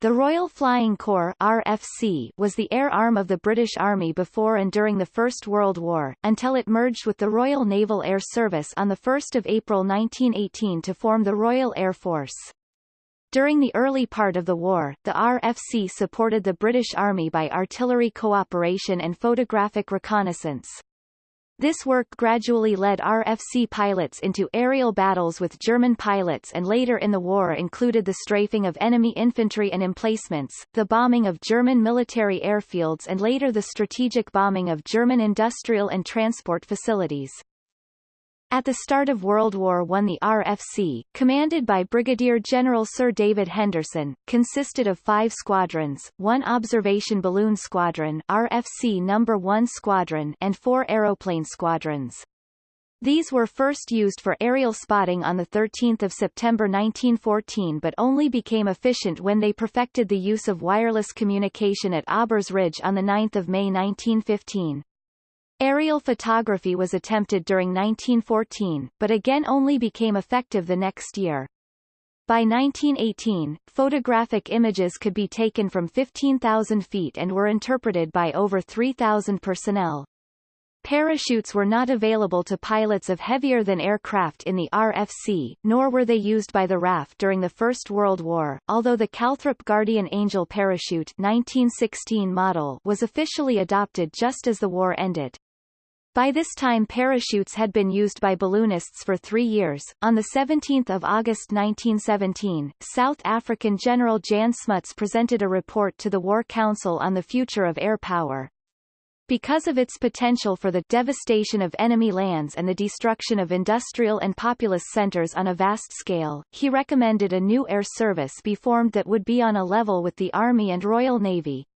The Royal Flying Corps RFC was the air arm of the British Army before and during the First World War, until it merged with the Royal Naval Air Service on 1 April 1918 to form the Royal Air Force. During the early part of the war, the RFC supported the British Army by artillery cooperation and photographic reconnaissance. This work gradually led RFC pilots into aerial battles with German pilots and later in the war included the strafing of enemy infantry and emplacements, the bombing of German military airfields and later the strategic bombing of German industrial and transport facilities. At the start of World War I the RFC, commanded by Brigadier General Sir David Henderson, consisted of five squadrons, one observation balloon squadron RFC No. 1 Squadron and four aeroplane squadrons. These were first used for aerial spotting on 13 September 1914 but only became efficient when they perfected the use of wireless communication at Aubers Ridge on 9 May 1915. Aerial photography was attempted during 1914, but again only became effective the next year. By 1918, photographic images could be taken from 15,000 feet and were interpreted by over 3,000 personnel. Parachutes were not available to pilots of heavier-than aircraft in the RFC, nor were they used by the RAF during the First World War, although the Calthrop Guardian Angel parachute 1916 model was officially adopted just as the war ended. By this time parachutes had been used by balloonists for three years. On 17 August 1917, South African General Jan Smuts presented a report to the War Council on the future of air power. Because of its potential for the devastation of enemy lands and the destruction of industrial and populous centers on a vast scale, he recommended a new air service be formed that would be on a level with the Army and Royal Navy.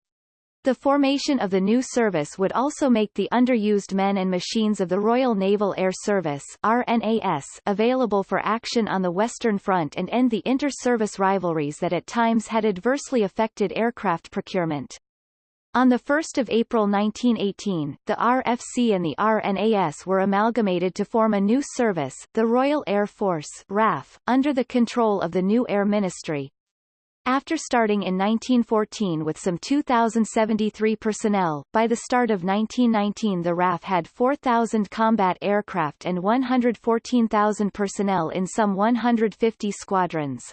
The formation of the new service would also make the underused men and machines of the Royal Naval Air Service RNAS available for action on the Western Front and end the inter-service rivalries that at times had adversely affected aircraft procurement. On 1 April 1918, the RFC and the RNAS were amalgamated to form a new service, the Royal Air Force RAF, under the control of the new Air Ministry, after starting in 1914 with some 2,073 personnel, by the start of 1919 the RAF had 4,000 combat aircraft and 114,000 personnel in some 150 squadrons.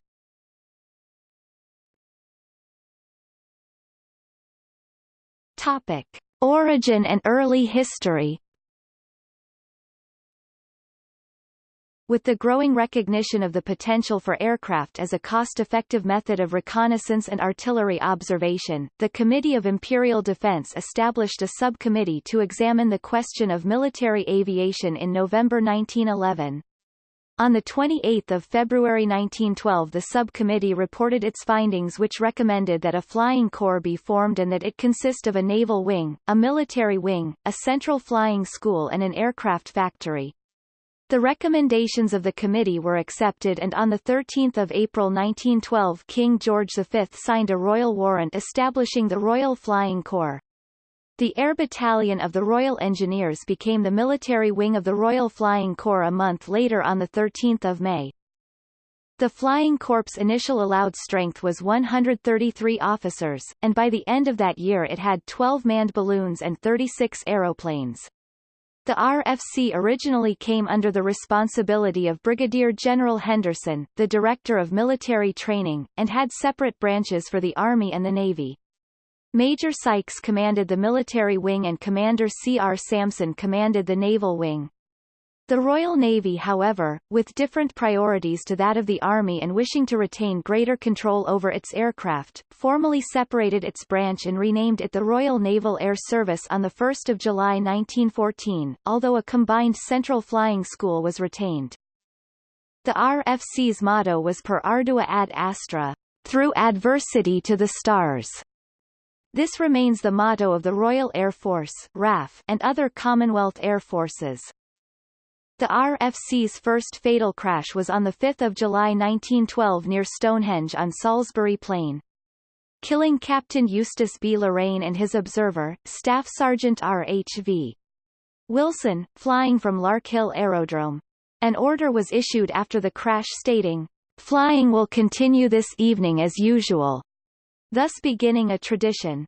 Topic. Origin and early history With the growing recognition of the potential for aircraft as a cost-effective method of reconnaissance and artillery observation, the Committee of Imperial Defense established a subcommittee to examine the question of military aviation in November 1911. On 28 February 1912 the subcommittee reported its findings which recommended that a flying corps be formed and that it consist of a naval wing, a military wing, a central flying school and an aircraft factory. The recommendations of the committee were accepted and on 13 April 1912 King George V signed a royal warrant establishing the Royal Flying Corps. The Air Battalion of the Royal Engineers became the military wing of the Royal Flying Corps a month later on 13 May. The Flying Corps' initial allowed strength was 133 officers, and by the end of that year it had 12 manned balloons and 36 aeroplanes. The RFC originally came under the responsibility of Brigadier General Henderson, the Director of Military Training, and had separate branches for the Army and the Navy. Major Sykes commanded the military wing and Commander C. R. Samson commanded the naval wing. The Royal Navy however, with different priorities to that of the Army and wishing to retain greater control over its aircraft, formally separated its branch and renamed it the Royal Naval Air Service on 1 July 1914, although a combined Central Flying School was retained. The RFC's motto was Per Ardua ad Astra, through adversity to the stars. This remains the motto of the Royal Air Force RAF and other Commonwealth Air Forces. The RFC's first fatal crash was on 5 July 1912 near Stonehenge on Salisbury Plain. Killing Captain Eustace B. Loraine and his observer, Staff Sergeant R.H.V. Wilson, flying from Larkhill Aerodrome. An order was issued after the crash stating, Flying will continue this evening as usual. thus beginning a tradition.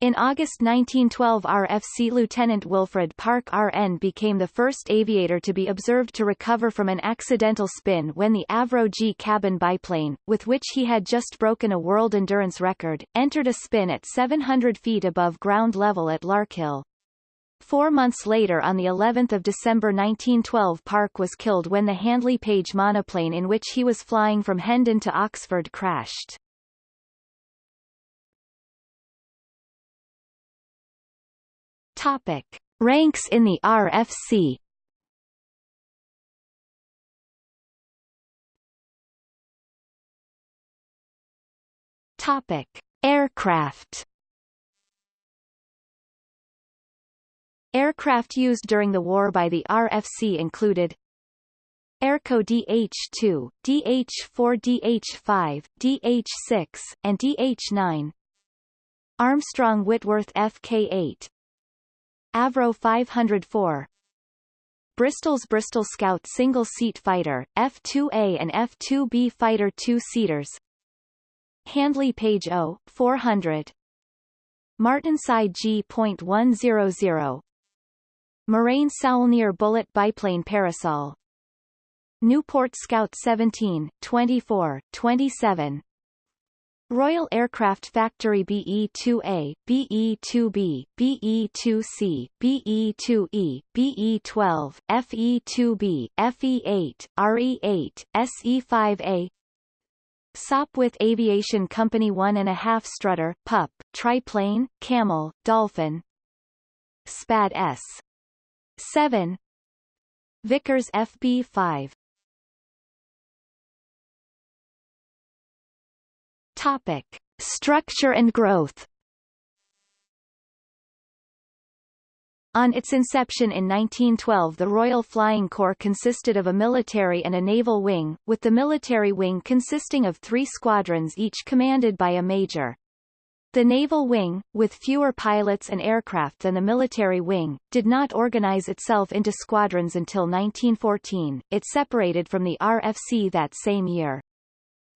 In August 1912 RFC Lieutenant Wilfred Parke RN became the first aviator to be observed to recover from an accidental spin when the Avro G cabin biplane, with which he had just broken a world endurance record, entered a spin at 700 feet above ground level at Larkhill. Four months later on the 11th of December 1912 Parke was killed when the Handley Page monoplane in which he was flying from Hendon to Oxford crashed. Topic. Ranks in the RFC Topic. Aircraft Aircraft used during the war by the RFC included Airco DH-2, DH-4 DH-5, DH-6, and DH-9 Armstrong Whitworth FK-8 Avro 504 Bristol's Bristol Scout single-seat fighter, F-2A and F-2B fighter two-seaters. Handley Page O, 400 Martinsyde G.100 Morane Saulnier Bullet Biplane Parasol. Nieuport Scout 17, 24, 27 Royal Aircraft Factory BE-2A, BE-2B, BE-2C, BE-2E, BE-12, FE-2B, FE-8, RE-8, SE-5A Sopwith Aviation Company 1.5 Strutter, Pup, Triplane, Camel, Dolphin. SPAD S. 7 Vickers FB-5 Topic. Structure and growth On its inception in 1912 the Royal Flying Corps consisted of a military and a naval wing, with the military wing consisting of three squadrons each commanded by a major. The naval wing, with fewer pilots and aircraft than the military wing, did not organize itself into squadrons until 1914, it separated from the RFC that same year.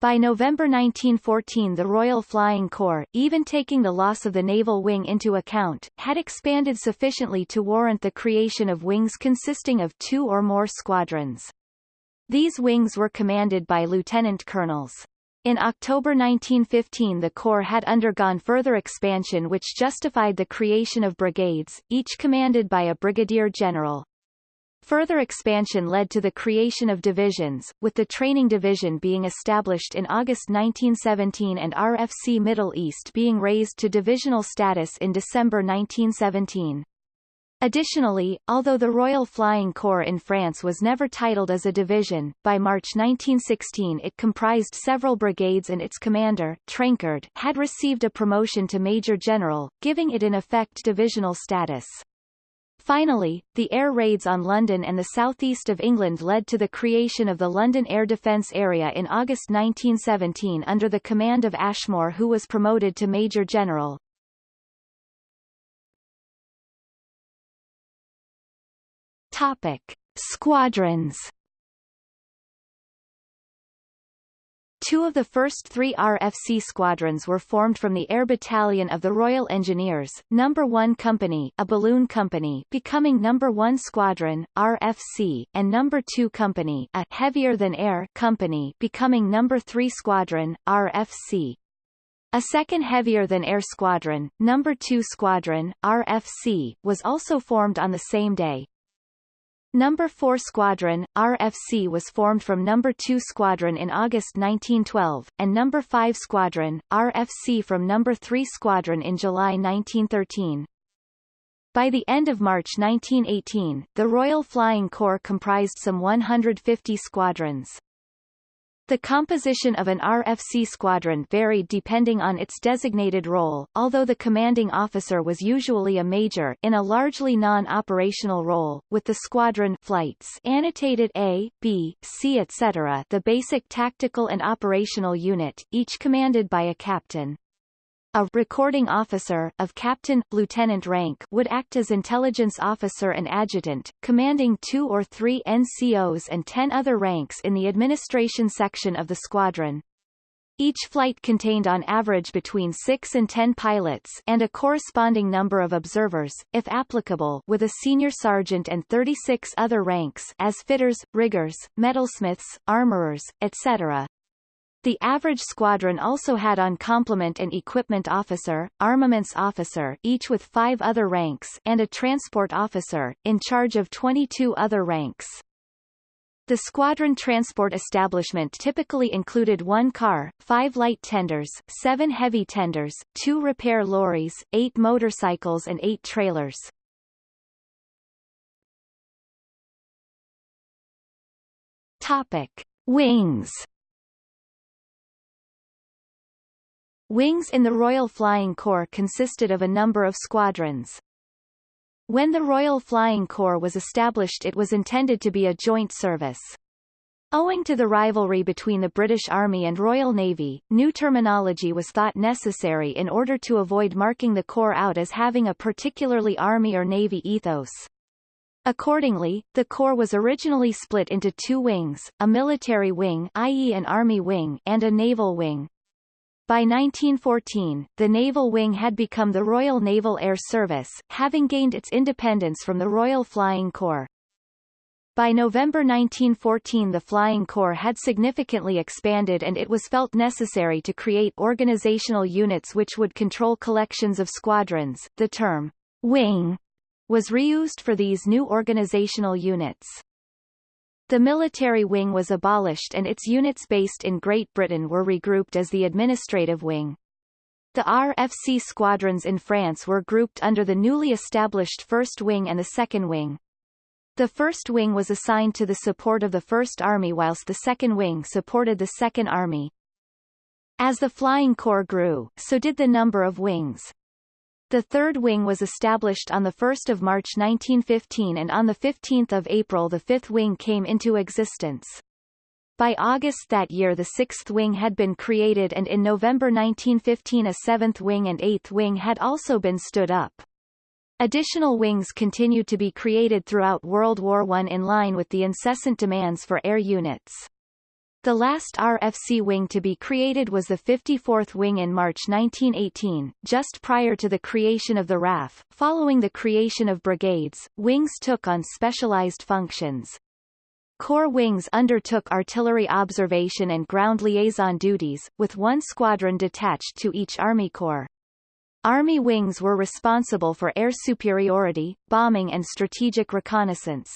By November 1914 the Royal Flying Corps, even taking the loss of the naval wing into account, had expanded sufficiently to warrant the creation of wings consisting of two or more squadrons. These wings were commanded by lieutenant colonels. In October 1915 the Corps had undergone further expansion which justified the creation of brigades, each commanded by a brigadier general. Further expansion led to the creation of divisions, with the Training Division being established in August 1917 and RFC Middle East being raised to divisional status in December 1917. Additionally, although the Royal Flying Corps in France was never titled as a division, by March 1916 it comprised several brigades and its commander, Trenchard, had received a promotion to Major General, giving it in effect divisional status. Finally, the air raids on London and the southeast of England led to the creation of the London Air Defence Area in August 1917 under the command of Ashmore who was promoted to Major General. Topic. Squadrons Two of the first three RFC squadrons were formed from the Air Battalion of the Royal Engineers, No. 1 Company a balloon company becoming No. 1 Squadron, RFC, and No. 2 Company a heavier-than-air company becoming No. 3 Squadron, RFC. A second heavier-than-air squadron, No. 2 Squadron, RFC, was also formed on the same day. Number 4 Squadron, RFC was formed from Number 2 Squadron in August 1912, and Number 5 Squadron, RFC from Number 3 Squadron in July 1913. By the end of March 1918, the Royal Flying Corps comprised some 150 squadrons. The composition of an RFC squadron varied depending on its designated role, although the commanding officer was usually a major in a largely non-operational role, with the squadron flights annotated A, B, C etc. the basic tactical and operational unit, each commanded by a captain. A recording officer of captain, lieutenant rank would act as intelligence officer and adjutant, commanding two or three NCOs and ten other ranks in the administration section of the squadron. Each flight contained on average between 6 and 10 pilots and a corresponding number of observers, if applicable with a senior sergeant and 36 other ranks as fitters, riggers, metalsmiths, armorers, etc. The average squadron also had on complement an equipment officer, armaments officer each with five other ranks and a transport officer, in charge of 22 other ranks. The squadron transport establishment typically included one car, five light tenders, seven heavy tenders, two repair lorries, eight motorcycles and eight trailers. Topic. Wings Wings in the Royal Flying Corps consisted of a number of squadrons. When the Royal Flying Corps was established it was intended to be a joint service. Owing to the rivalry between the British Army and Royal Navy, new terminology was thought necessary in order to avoid marking the Corps out as having a particularly Army or Navy ethos. Accordingly, the Corps was originally split into two wings, a military wing i.e. an Army wing and a naval wing. By 1914, the naval wing had become the Royal Naval Air Service, having gained its independence from the Royal Flying Corps. By November 1914 the Flying Corps had significantly expanded and it was felt necessary to create organizational units which would control collections of squadrons. The term, wing, was reused for these new organizational units. The military wing was abolished and its units based in Great Britain were regrouped as the administrative wing. The RFC squadrons in France were grouped under the newly established First Wing and the Second Wing. The First Wing was assigned to the support of the First Army whilst the Second Wing supported the Second Army. As the Flying Corps grew, so did the number of wings. The third wing was established on 1 March 1915 and on 15 April the fifth wing came into existence. By August that year the sixth wing had been created and in November 1915 a seventh wing and eighth wing had also been stood up. Additional wings continued to be created throughout World War I in line with the incessant demands for air units. The last RFC wing to be created was the 54th Wing in March 1918, just prior to the creation of the RAF. Following the creation of brigades, wings took on specialized functions. Corps wings undertook artillery observation and ground liaison duties, with one squadron detached to each Army Corps. Army wings were responsible for air superiority, bombing and strategic reconnaissance.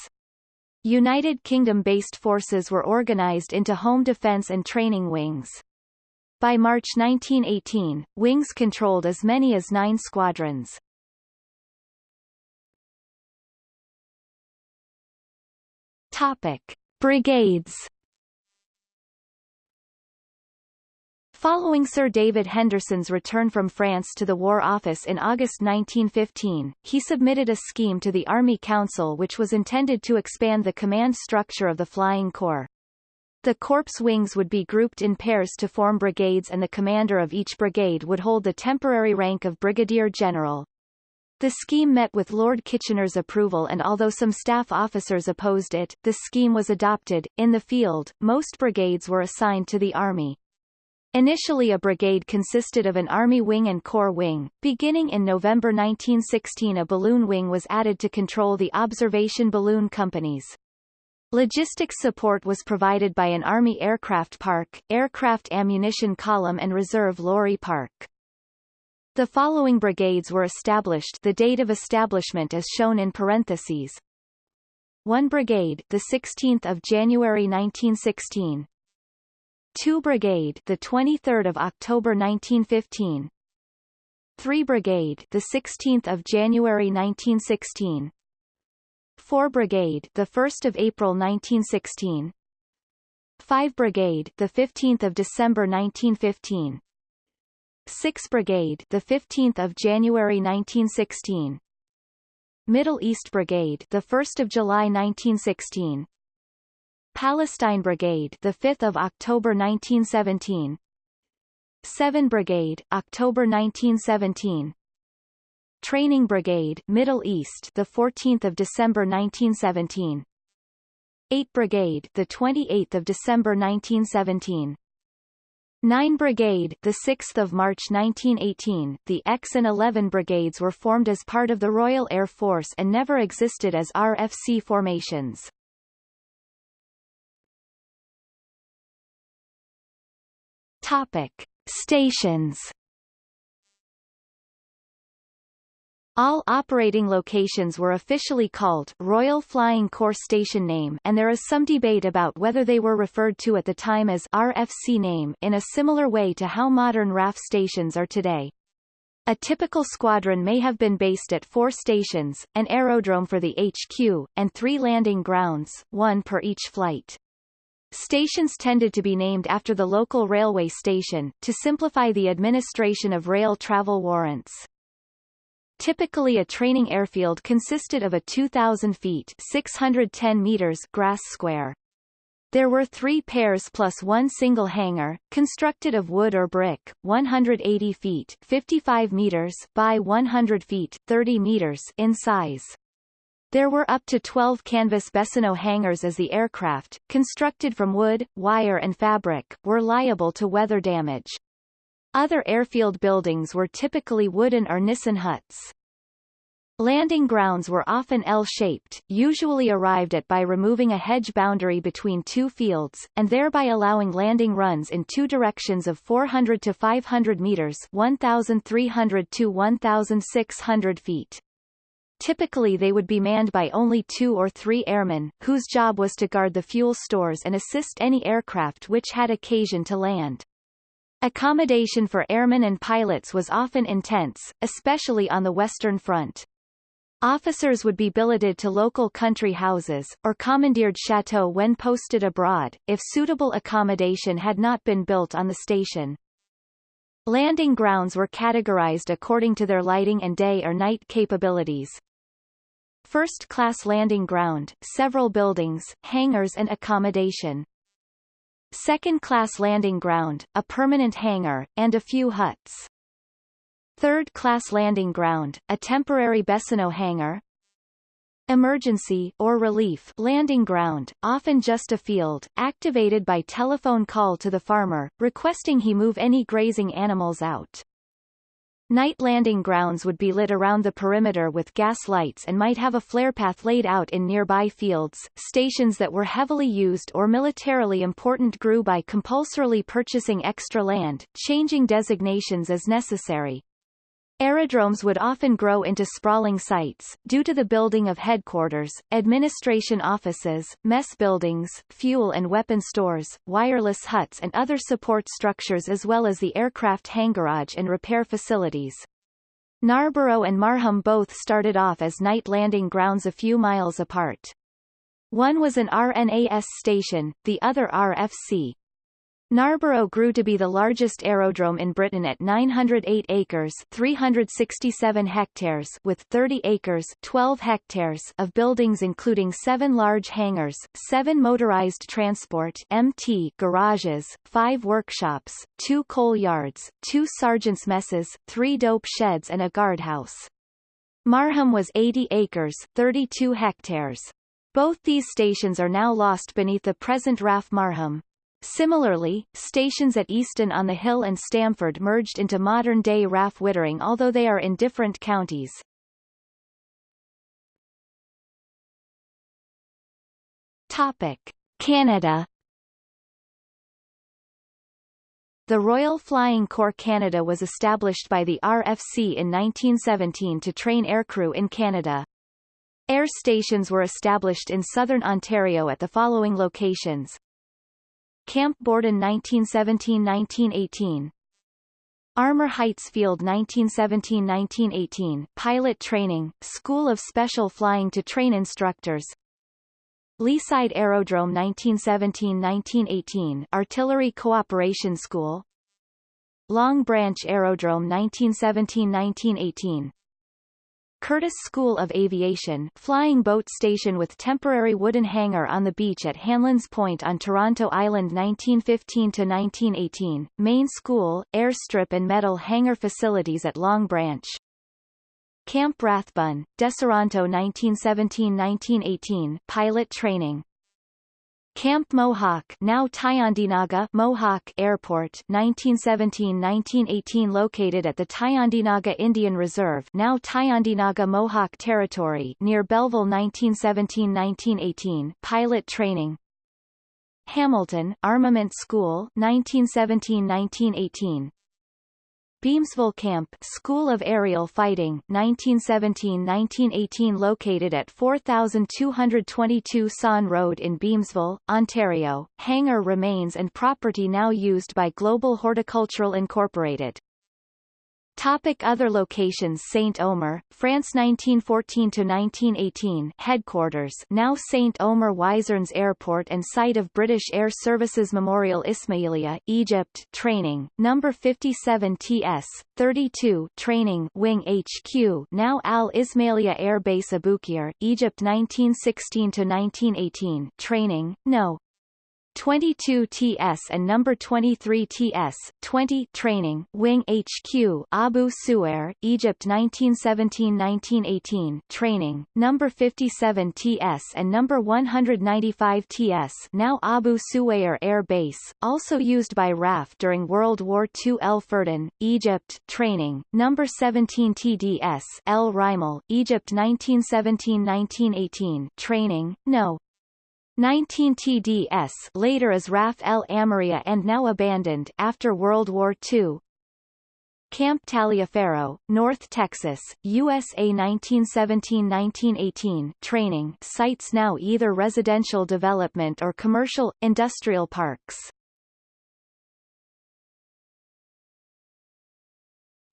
United Kingdom-based forces were organised into home defence and training wings. By March 1918, wings controlled as many as nine squadrons. Topic. Brigades Following Sir David Henderson's return from France to the War Office in August 1915, he submitted a scheme to the Army Council which was intended to expand the command structure of the Flying Corps. The corps wings would be grouped in pairs to form brigades and the commander of each brigade would hold the temporary rank of brigadier general. The scheme met with Lord Kitchener's approval and although some staff officers opposed it, the scheme was adopted. In the field, most brigades were assigned to the Army. Initially a brigade consisted of an Army wing and Corps wing. Beginning in November 1916 a balloon wing was added to control the observation balloon companies. Logistics support was provided by an Army aircraft park, aircraft ammunition column and reserve lorry park. The following brigades were established the date of establishment is shown in parentheses. 1 Brigade the 16th of January 1916 2 Brigade, the 23rd of October 1915. 3 Brigade, the 16th of January 1916. 4 Brigade, the 1st of April 1916. 5 Brigade, the 15th of December 1915. 6 Brigade, the 15th of January 1916. Middle East Brigade, the 1st of July 1916. Palestine Brigade, the 5th of October 1917. 7 Brigade, October 1917. Training Brigade, Middle East, the 14th of December 1917. 8 Brigade, the 28th of December 1917. 9 Brigade, the 6th of March 1918, the X and 11 brigades were formed as part of the Royal Air Force and never existed as RFC formations. Topic: Stations All operating locations were officially called Royal Flying Corps Station name and there is some debate about whether they were referred to at the time as RFC name in a similar way to how modern RAF stations are today. A typical squadron may have been based at four stations, an aerodrome for the HQ, and three landing grounds, one per each flight. Stations tended to be named after the local railway station, to simplify the administration of rail travel warrants. Typically a training airfield consisted of a 2,000 feet 610 meters grass square. There were three pairs plus one single hangar, constructed of wood or brick, 180 feet 55 meters by 100 feet 30 meters in size. There were up to 12 canvas Bessonneau hangars as the aircraft, constructed from wood, wire and fabric, were liable to weather damage. Other airfield buildings were typically wooden or Nissen huts. Landing grounds were often L-shaped, usually arrived at by removing a hedge boundary between two fields, and thereby allowing landing runs in two directions of 400 to 500 meters 1,300 to 1,600 feet. Typically they would be manned by only two or three airmen, whose job was to guard the fuel stores and assist any aircraft which had occasion to land. Accommodation for airmen and pilots was often intense, especially on the Western Front. Officers would be billeted to local country houses, or commandeered chateau when posted abroad, if suitable accommodation had not been built on the station. Landing grounds were categorized according to their lighting and day or night capabilities. First-class landing ground, several buildings, hangars and accommodation. Second-class landing ground, a permanent hangar, and a few huts. Third-class landing ground, a temporary Bessonneau hangar. Emergency or relief landing ground, often just a field, activated by telephone call to the farmer, requesting he move any grazing animals out. Night landing grounds would be lit around the perimeter with gas lights and might have a flare path laid out in nearby fields. Stations that were heavily used or militarily important grew by compulsorily purchasing extra land, changing designations as necessary. Aerodromes would often grow into sprawling sites, due to the building of headquarters, administration offices, mess buildings, fuel and weapon stores, wireless huts and other support structures as well as the aircraft hangarage and repair facilities. Narborough and Marham both started off as night landing grounds a few miles apart. One was an RNAS station, the other RFC, Narborough grew to be the largest aerodrome in Britain at 908 acres 367 hectares with 30 acres 12 hectares of buildings including seven large hangars, seven motorized transport MT garages, five workshops, two coal yards, two sergeants' messes, three dope sheds and a guardhouse. Marham was 80 acres 32 hectares. Both these stations are now lost beneath the present RAF Marham. Similarly, stations at Easton on the Hill and Stamford merged into modern-day RAF Wittering although they are in different counties. Topic. Canada The Royal Flying Corps Canada was established by the RFC in 1917 to train aircrew in Canada. Air stations were established in southern Ontario at the following locations. Camp Borden 1917–1918 Armour Heights Field 1917–1918 Pilot Training, School of Special Flying to train instructors. Leaside Aerodrome 1917–1918 Artillery Cooperation School. Long Branch Aerodrome 1917–1918 Curtiss School of Aviation flying boat station with temporary wooden hangar on the beach at Hanlan's Point on Toronto Island 1915-1918, main school, airstrip and metal hangar facilities at Long Branch. Camp Rathbun, Deseronto 1917-1918 pilot training. Camp Mohawk now Tyendinaga Mohawk Airport 1917-1918 located at the Tyendinaga Indian Reserve now Tyendinaga Mohawk Territory near Belleville 1917-1918 pilot training. Hamilton Armament School 1917-1918 Beamsville Camp School of Aerial Fighting 1917-1918 located at 4222 Saughan Road in Beamsville, Ontario. Hangar remains and property now used by Global Horticultural Incorporated. Topic other locations. Saint Omer, France 1914–1918 headquarters. Now Saint Omer Wizernes Airport and site of British Air Services Memorial Ismailia, Egypt. Training, number 57 TS, 32 training. Wing HQ now Al Ismailia Air Base Aboukir, Egypt 1916–1918 training, no. 22 TS and number 23 TS 20 training wing HQ Abu Sueir Egypt 1917-1918 training number 57 TS and number 195 TS now Abu Sueir Air Base also used by RAF during World War II El Ferdin Egypt training number 17 TDS El Rimal Egypt 1917-1918 training no 19 TDS later as RAF El Amaria and now abandoned after World War II. Camp Taliaferro, North Texas, USA 1917-1918 training sites now either residential development or commercial, industrial parks.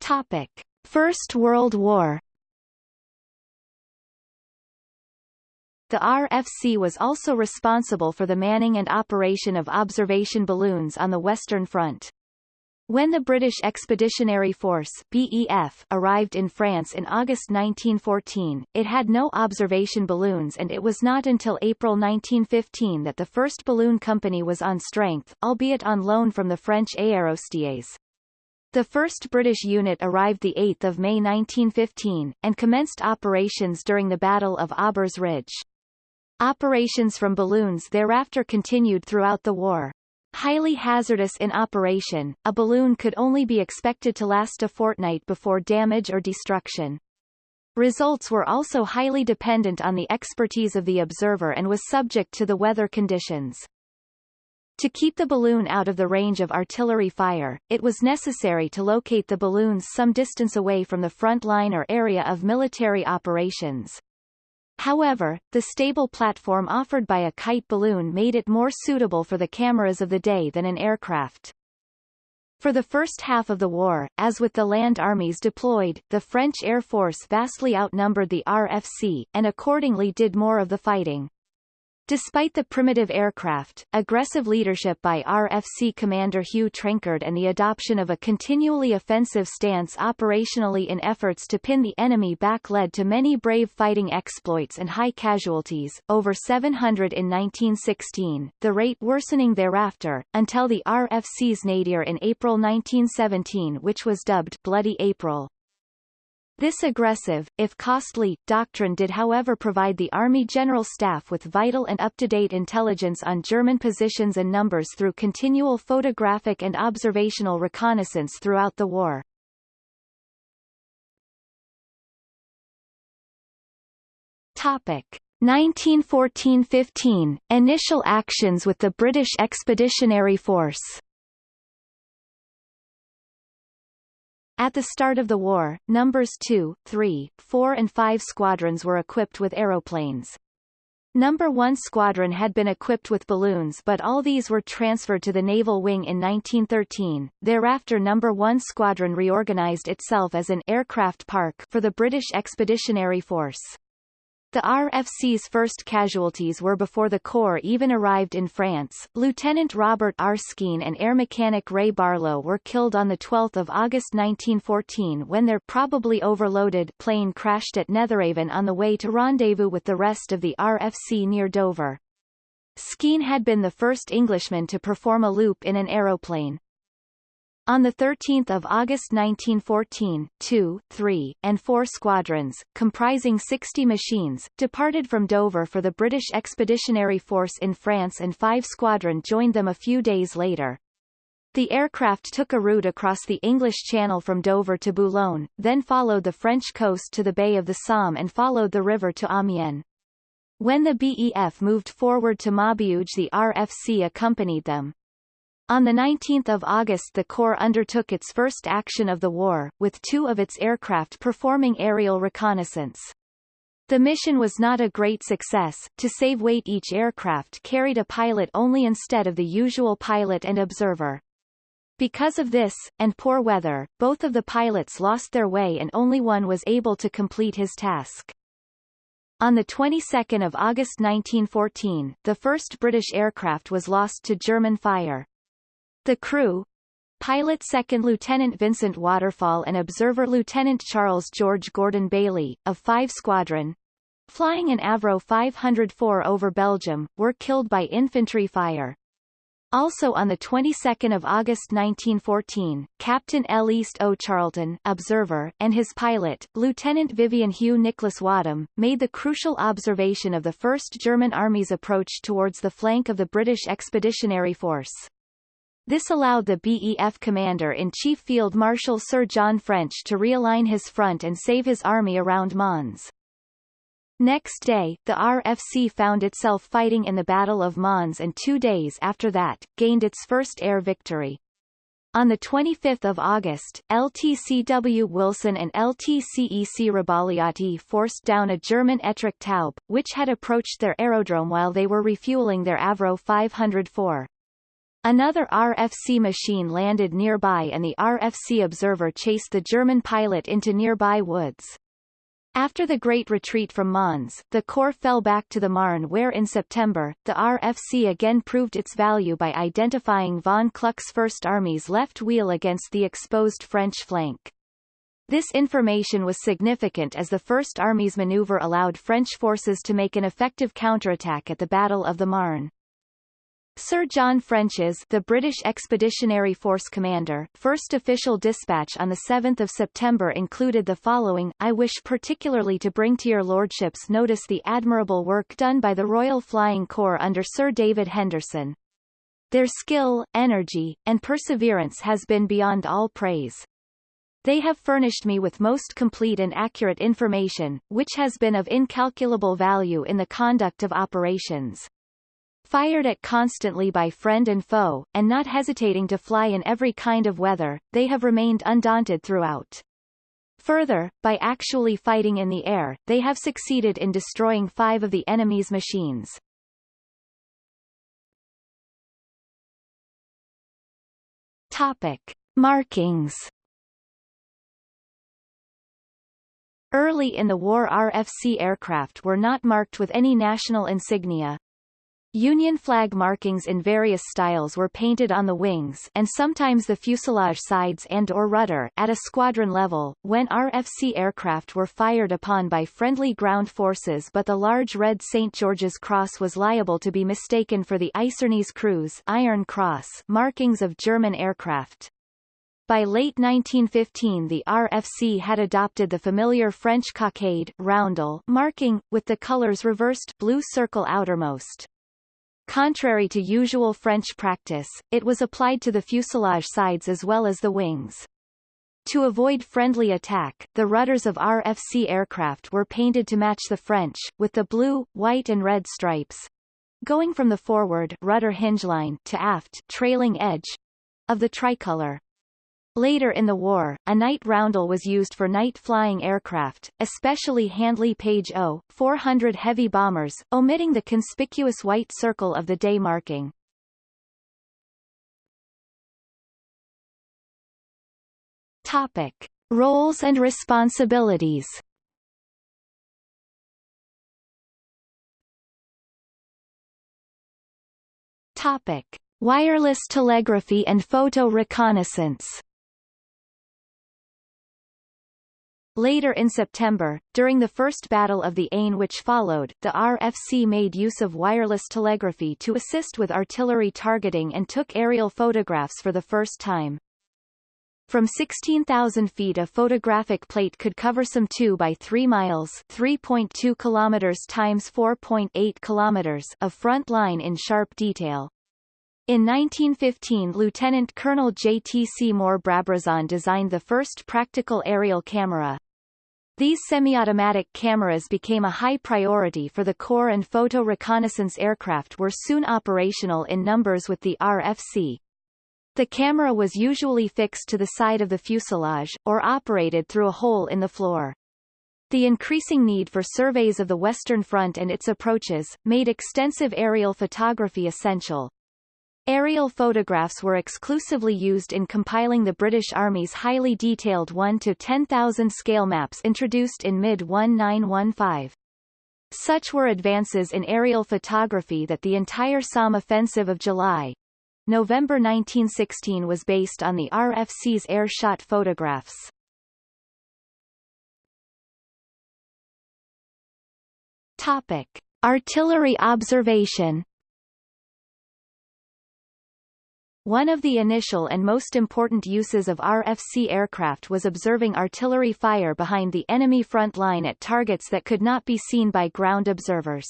Topic. First World War The RFC was also responsible for the manning and operation of observation balloons on the Western Front. When the British Expeditionary Force BEF arrived in France in August 1914, it had no observation balloons and it was not until April 1915 that the first balloon company was on strength, albeit on loan from the French Aérostiers. The first British unit arrived 8 May 1915, and commenced operations during the Battle of Aubers Ridge. Operations from balloons thereafter continued throughout the war. Highly hazardous in operation, a balloon could only be expected to last a fortnight before damage or destruction. Results were also highly dependent on the expertise of the observer and was subject to the weather conditions. To keep the balloon out of the range of artillery fire, it was necessary to locate the balloons some distance away from the front line or area of military operations. However, the stable platform offered by a kite balloon made it more suitable for the cameras of the day than an aircraft. For the first half of the war, as with the land armies deployed, the French Air Force vastly outnumbered the RFC, and accordingly did more of the fighting. Despite the primitive aircraft, aggressive leadership by RFC Commander Hugh Trenchard and the adoption of a continually offensive stance operationally in efforts to pin the enemy back led to many brave fighting exploits and high casualties, over 700 in 1916, the rate worsening thereafter, until the RFC's nadir in April 1917 which was dubbed Bloody April. This aggressive, if costly, doctrine did however provide the Army General Staff with vital and up-to-date intelligence on German positions and numbers through continual photographic and observational reconnaissance throughout the war. Topic. 1914–15, initial actions with the British Expeditionary Force At the start of the war, numbers 2, 3, 4 and 5 squadrons were equipped with aeroplanes. Number 1 Squadron had been equipped with balloons but all these were transferred to the Naval Wing in 1913. Thereafter Number 1 Squadron reorganized itself as an aircraft park for the British Expeditionary Force. The RFC's first casualties were before the Corps even arrived in France. Lieutenant Robert R. Skene and air mechanic Ray Barlow were killed on 12 August 1914 when their probably overloaded plane crashed at Netheravon on the way to rendezvous with the rest of the RFC near Dover. Skene had been the first Englishman to perform a loop in an aeroplane. On 13 August 1914, two, three, and four squadrons, comprising 60 machines, departed from Dover for the British Expeditionary Force in France and five squadron joined them a few days later. The aircraft took a route across the English Channel from Dover to Boulogne, then followed the French coast to the Bay of the Somme and followed the river to Amiens. When the BEF moved forward to Maubeuge the RFC accompanied them. On 19 August the Corps undertook its first action of the war, with two of its aircraft performing aerial reconnaissance. The mission was not a great success. To save weight each aircraft carried a pilot only instead of the usual pilot and observer. Because of this, and poor weather, both of the pilots lost their way and only one was able to complete his task. On the 22nd of August 1914, the first British aircraft was lost to German fire. The crew Pilot Second Lieutenant Vincent Waterfall and Observer Lieutenant Charles George Gordon Bailey, of 5 Squadron, flying an Avro 504 over Belgium, were killed by infantry fire. Also on the 22nd of August 1914, Captain L. East O. Charlton observer, and his pilot, Lieutenant Vivian Hugh Nicholas Wadham, made the crucial observation of the First German Army's approach towards the flank of the British Expeditionary Force. This allowed the BEF commander-in-chief Field Marshal Sir John French to realign his front and save his army around Mons. Next day, the RFC found itself fighting in the Battle of Mons and two days after that, gained its first air victory. On 25 August, LTCW Wilson and LTCEC Rabagliati forced down a German Etrich Taube, which had approached their aerodrome while they were refueling their Avro 504. Another RFC machine landed nearby and the RFC observer chased the German pilot into nearby woods. After the Great Retreat from Mons, the Corps fell back to the Marne where in September, the RFC again proved its value by identifying von Kluck's First Army's left wheel against the exposed French flank. This information was significant as the First Army's maneuver allowed French forces to make an effective counterattack at the Battle of the Marne. Sir John French's the British Expeditionary Force commander first official dispatch on 7 September included the following, I wish particularly to bring to your lordships notice the admirable work done by the Royal Flying Corps under Sir David Henderson. Their skill, energy, and perseverance has been beyond all praise. They have furnished me with most complete and accurate information, which has been of incalculable value in the conduct of operations. Fired at constantly by friend and foe, and not hesitating to fly in every kind of weather, they have remained undaunted throughout. Further, by actually fighting in the air, they have succeeded in destroying five of the enemy's machines. Topic. Markings Early in the war RFC aircraft were not marked with any national insignia, Union flag markings in various styles were painted on the wings and sometimes the fuselage sides and or rudder at a squadron level, when RFC aircraft were fired upon by friendly ground forces but the large red St. George's Cross was liable to be mistaken for the Eisernes Kreuz Iron Cross markings of German aircraft. By late 1915 the RFC had adopted the familiar French cockade roundel marking, with the colors reversed blue circle outermost. Contrary to usual French practice, it was applied to the fuselage sides as well as the wings. To avoid friendly attack, the rudders of RFC aircraft were painted to match the French, with the blue, white and red stripes. Going from the forward rudder hinge line to aft trailing edge of the tricolor. Later in the war, a night roundel was used for night flying aircraft, especially Handley Page O, 400 heavy bombers, omitting the conspicuous white circle of the day marking. Topic. Roles and responsibilities Topic. Wireless telegraphy and photo reconnaissance Later in September, during the First Battle of the Aisne which followed, the RFC made use of wireless telegraphy to assist with artillery targeting and took aerial photographs for the first time. From 16,000 feet a photographic plate could cover some 2 by 3 miles 3.2 kilometers times 4.8 kilometers of front line in sharp detail. In 1915 Lieutenant Colonel J. T. Seymour Brabazon designed the first practical aerial camera. These semi-automatic cameras became a high priority for the Corps and photo reconnaissance aircraft were soon operational in numbers with the RFC. The camera was usually fixed to the side of the fuselage, or operated through a hole in the floor. The increasing need for surveys of the Western Front and its approaches, made extensive aerial photography essential. Aerial photographs were exclusively used in compiling the British Army's highly detailed 1 to 10,000 scale maps introduced in mid-1915. Such were advances in aerial photography that the entire Somme offensive of July, November 1916 was based on the RFC's air-shot photographs. Topic. Artillery observation One of the initial and most important uses of RFC aircraft was observing artillery fire behind the enemy front line at targets that could not be seen by ground observers.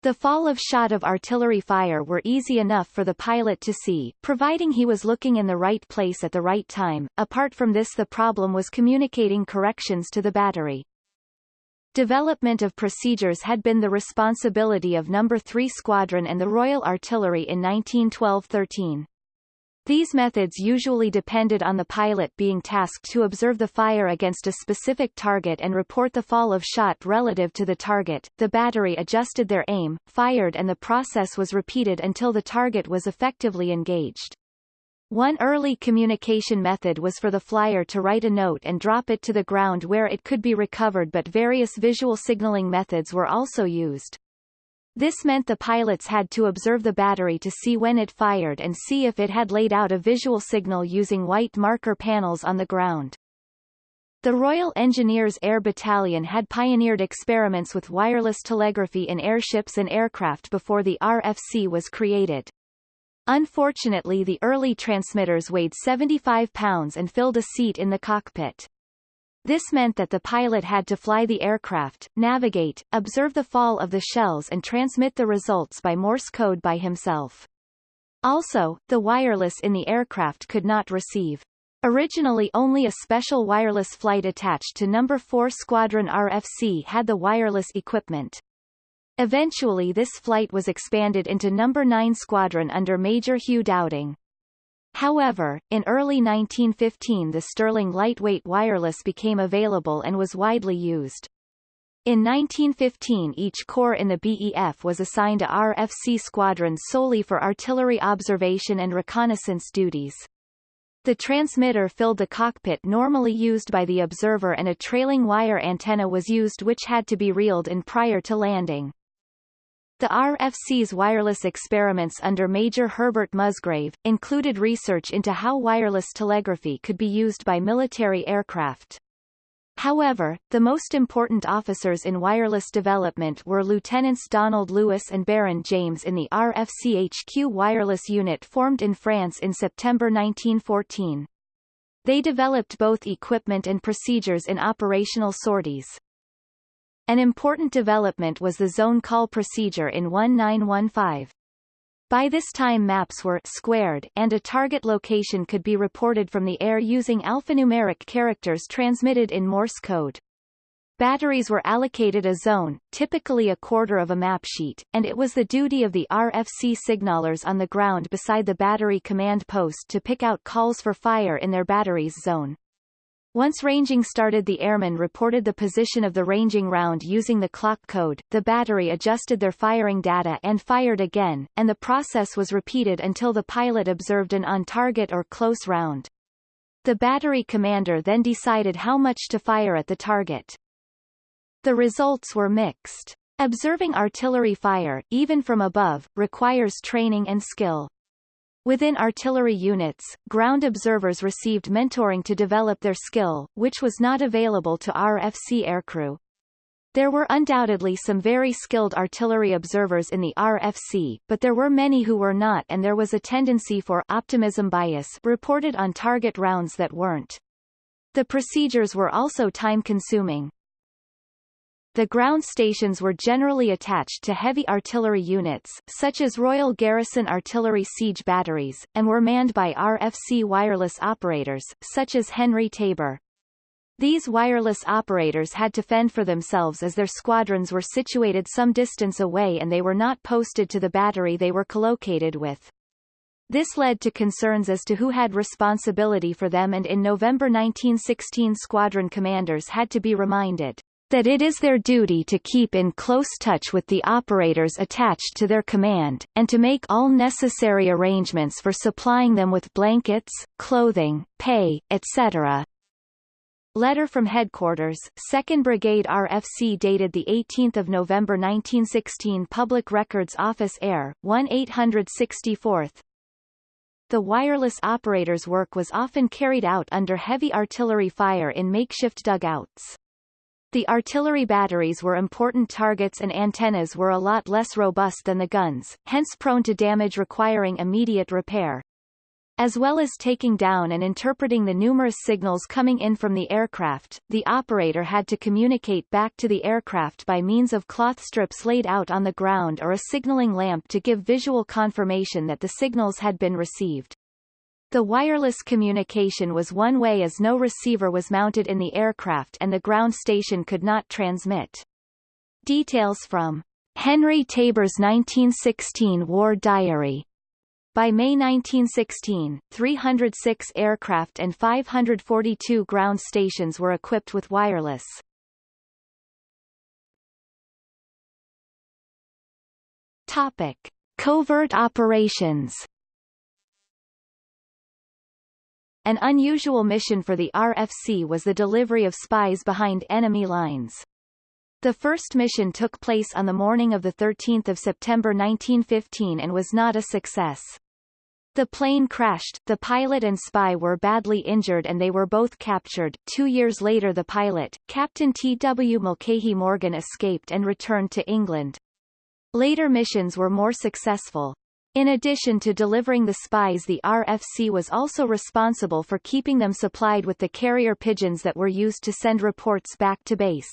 The fall of shot of artillery fire were easy enough for the pilot to see, providing he was looking in the right place at the right time. Apart from this the problem was communicating corrections to the battery. Development of procedures had been the responsibility of No. 3 Squadron and the Royal Artillery in 1912-13. These methods usually depended on the pilot being tasked to observe the fire against a specific target and report the fall of shot relative to the target. The battery adjusted their aim, fired and the process was repeated until the target was effectively engaged. One early communication method was for the flyer to write a note and drop it to the ground where it could be recovered but various visual signaling methods were also used. This meant the pilots had to observe the battery to see when it fired and see if it had laid out a visual signal using white marker panels on the ground. The Royal Engineers Air Battalion had pioneered experiments with wireless telegraphy in airships and aircraft before the RFC was created. Unfortunately the early transmitters weighed 75 pounds and filled a seat in the cockpit. This meant that the pilot had to fly the aircraft, navigate, observe the fall of the shells and transmit the results by Morse code by himself. Also, the wireless in the aircraft could not receive. Originally only a special wireless flight attached to No. 4 Squadron RFC had the wireless equipment. Eventually this flight was expanded into No. 9 Squadron under Major Hugh Dowding. However, in early 1915 the Sterling lightweight wireless became available and was widely used. In 1915 each corps in the BEF was assigned a RFC squadron solely for artillery observation and reconnaissance duties. The transmitter filled the cockpit normally used by the observer and a trailing wire antenna was used which had to be reeled in prior to landing. The RFC's wireless experiments under Major Herbert Musgrave, included research into how wireless telegraphy could be used by military aircraft. However, the most important officers in wireless development were Lieutenants Donald Lewis and Baron James in the RFCHQ wireless unit formed in France in September 1914. They developed both equipment and procedures in operational sorties. An important development was the zone call procedure in 1915. By this time maps were squared and a target location could be reported from the air using alphanumeric characters transmitted in Morse code. Batteries were allocated a zone, typically a quarter of a map sheet, and it was the duty of the RFC signalers on the ground beside the battery command post to pick out calls for fire in their battery's zone. Once ranging started the airmen reported the position of the ranging round using the clock code, the battery adjusted their firing data and fired again, and the process was repeated until the pilot observed an on-target or close round. The battery commander then decided how much to fire at the target. The results were mixed. Observing artillery fire, even from above, requires training and skill. Within artillery units, ground observers received mentoring to develop their skill, which was not available to RFC aircrew. There were undoubtedly some very skilled artillery observers in the RFC, but there were many who were not and there was a tendency for optimism bias reported on target rounds that weren't. The procedures were also time-consuming. The ground stations were generally attached to heavy artillery units, such as Royal Garrison Artillery siege batteries, and were manned by RFC wireless operators, such as Henry Tabor. These wireless operators had to fend for themselves as their squadrons were situated some distance away and they were not posted to the battery they were collocated with. This led to concerns as to who had responsibility for them and in November 1916 squadron commanders had to be reminded that it is their duty to keep in close touch with the operators attached to their command, and to make all necessary arrangements for supplying them with blankets, clothing, pay, etc. Letter from Headquarters, 2nd Brigade RFC dated 18 November 1916 Public Records Office Air, 1-864 The wireless operator's work was often carried out under heavy artillery fire in makeshift dugouts. The artillery batteries were important targets and antennas were a lot less robust than the guns, hence prone to damage requiring immediate repair. As well as taking down and interpreting the numerous signals coming in from the aircraft, the operator had to communicate back to the aircraft by means of cloth strips laid out on the ground or a signaling lamp to give visual confirmation that the signals had been received. The wireless communication was one way as no receiver was mounted in the aircraft and the ground station could not transmit. Details from Henry Tabor's 1916 War Diary by May 1916, 306 aircraft and 542 ground stations were equipped with wireless. Topic. Covert operations An unusual mission for the RFC was the delivery of spies behind enemy lines. The first mission took place on the morning of 13 September 1915 and was not a success. The plane crashed, the pilot and spy were badly injured and they were both captured. Two years later the pilot, Captain T. W. Mulcahy Morgan escaped and returned to England. Later missions were more successful. In addition to delivering the spies the RFC was also responsible for keeping them supplied with the carrier pigeons that were used to send reports back to base.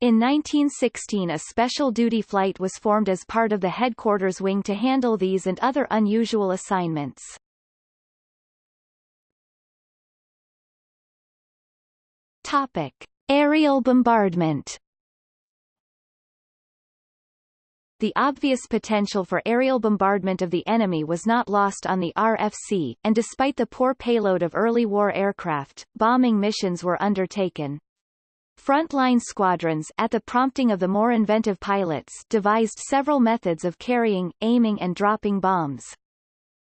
In 1916 a special duty flight was formed as part of the headquarters wing to handle these and other unusual assignments. Topic. Aerial bombardment The obvious potential for aerial bombardment of the enemy was not lost on the RFC, and despite the poor payload of early war aircraft, bombing missions were undertaken. Frontline squadrons at the prompting of the more inventive pilots devised several methods of carrying, aiming and dropping bombs.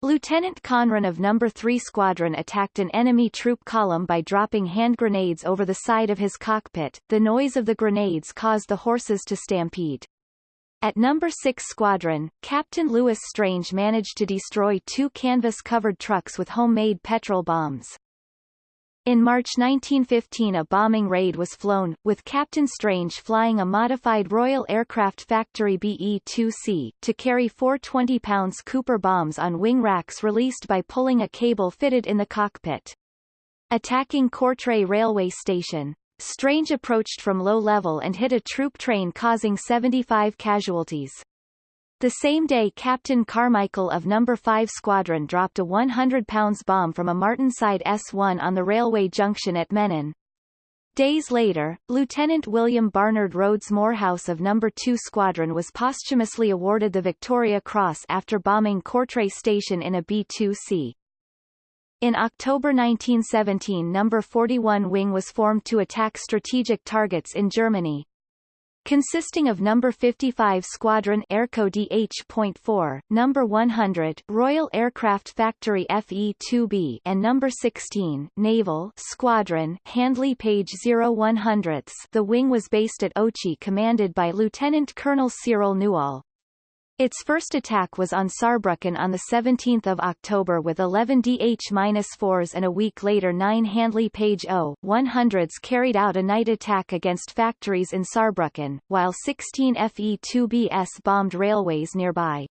Lieutenant Conran of No. 3 Squadron attacked an enemy troop column by dropping hand grenades over the side of his cockpit. The noise of the grenades caused the horses to stampede. At No. 6 Squadron, Captain Louis Strange managed to destroy two canvas-covered trucks with homemade petrol bombs. In March 1915 a bombing raid was flown, with Captain Strange flying a modified Royal Aircraft Factory BE-2C, to carry four 20-pounds Cooper bombs on wing racks released by pulling a cable fitted in the cockpit. Attacking Courtrai Railway Station. Strange approached from low level and hit a troop train causing 75 casualties. The same day Captain Carmichael of No. 5 Squadron dropped a 100 pounds bomb from a Martinsyde S-1 on the railway junction at Menin. Days later, Lieutenant William Barnard Rhodes Moorhouse of No. 2 Squadron was posthumously awarded the Victoria Cross after bombing Courtrai Station in a B-2C. In October 1917 No. 41 Wing was formed to attack strategic targets in Germany consisting of No. 55 Squadron Airco DH.4, No. 100 Royal Aircraft Factory FE-2B and No. 16 Naval Squadron Handley Page O-100. The wing was based at Ochey commanded by Lieutenant Colonel Cyril Newall. Its first attack was on Saarbrücken on 17 October with 11 DH-4s and a week later nine Handley Page O-100s carried out a night attack against factories in Saarbrücken, while 16 Fe-2Bs bombed railways nearby.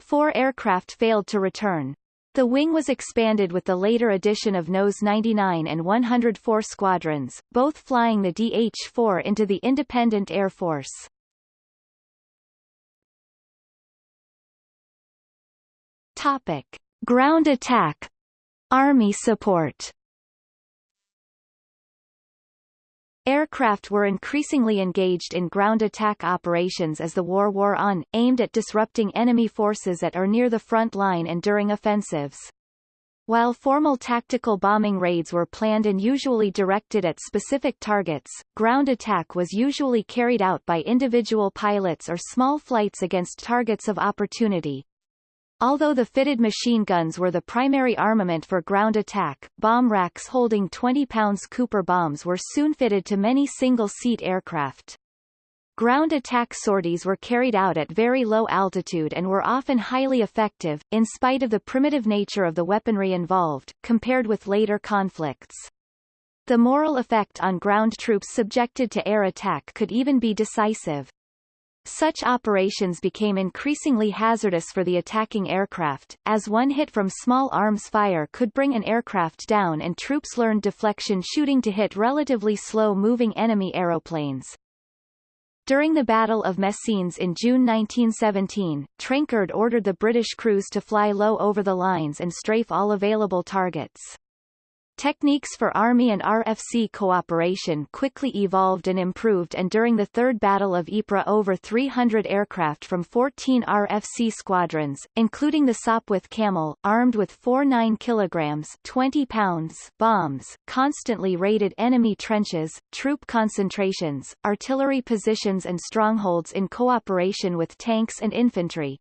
Four aircraft failed to return. The wing was expanded with the later addition of NOS 99 and 104 squadrons, both flying the DH-4 into the Independent Air Force. Topic: Ground attack. Army support. Aircraft were increasingly engaged in ground attack operations as the war wore on, aimed at disrupting enemy forces at or near the front line and during offensives. While formal tactical bombing raids were planned and usually directed at specific targets, ground attack was usually carried out by individual pilots or small flights against targets of opportunity, Although the fitted machine guns were the primary armament for ground attack, bomb racks holding 20 pounds Cooper bombs were soon fitted to many single-seat aircraft. Ground attack sorties were carried out at very low altitude and were often highly effective, in spite of the primitive nature of the weaponry involved, compared with later conflicts. The moral effect on ground troops subjected to air attack could even be decisive. Such operations became increasingly hazardous for the attacking aircraft, as one hit from small arms fire could bring an aircraft down and troops learned deflection shooting to hit relatively slow-moving enemy aeroplanes. During the Battle of Messines in June 1917, Trenchard ordered the British crews to fly low over the lines and strafe all available targets. Techniques for Army and RFC cooperation quickly evolved and improved and during the Third Battle of Ypres over 300 aircraft from 14 RFC squadrons, including the Sopwith Camel, armed with four 9 kilograms 20 pounds bombs, constantly raided enemy trenches, troop concentrations, artillery positions and strongholds in cooperation with tanks and infantry,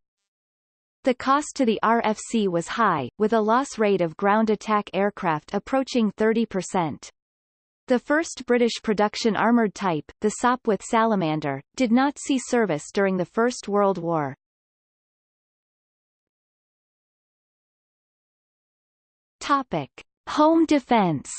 the cost to the RFC was high, with a loss rate of ground attack aircraft approaching 30%. The first British production armoured type, the Sopwith Salamander, did not see service during the First World War. Topic. Home defence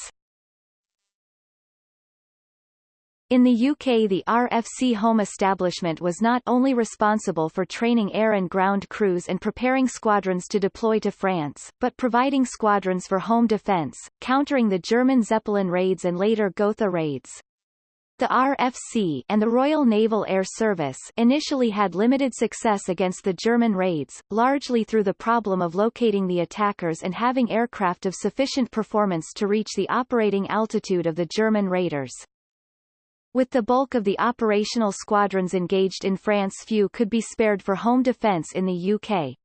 In the UK the RFC home establishment was not only responsible for training air and ground crews and preparing squadrons to deploy to France, but providing squadrons for home defence, countering the German Zeppelin raids and later Gotha raids. The RFC and the Royal Naval Air Service initially had limited success against the German raids, largely through the problem of locating the attackers and having aircraft of sufficient performance to reach the operating altitude of the German raiders. With the bulk of the operational squadrons engaged in France few could be spared for home defence in the UK.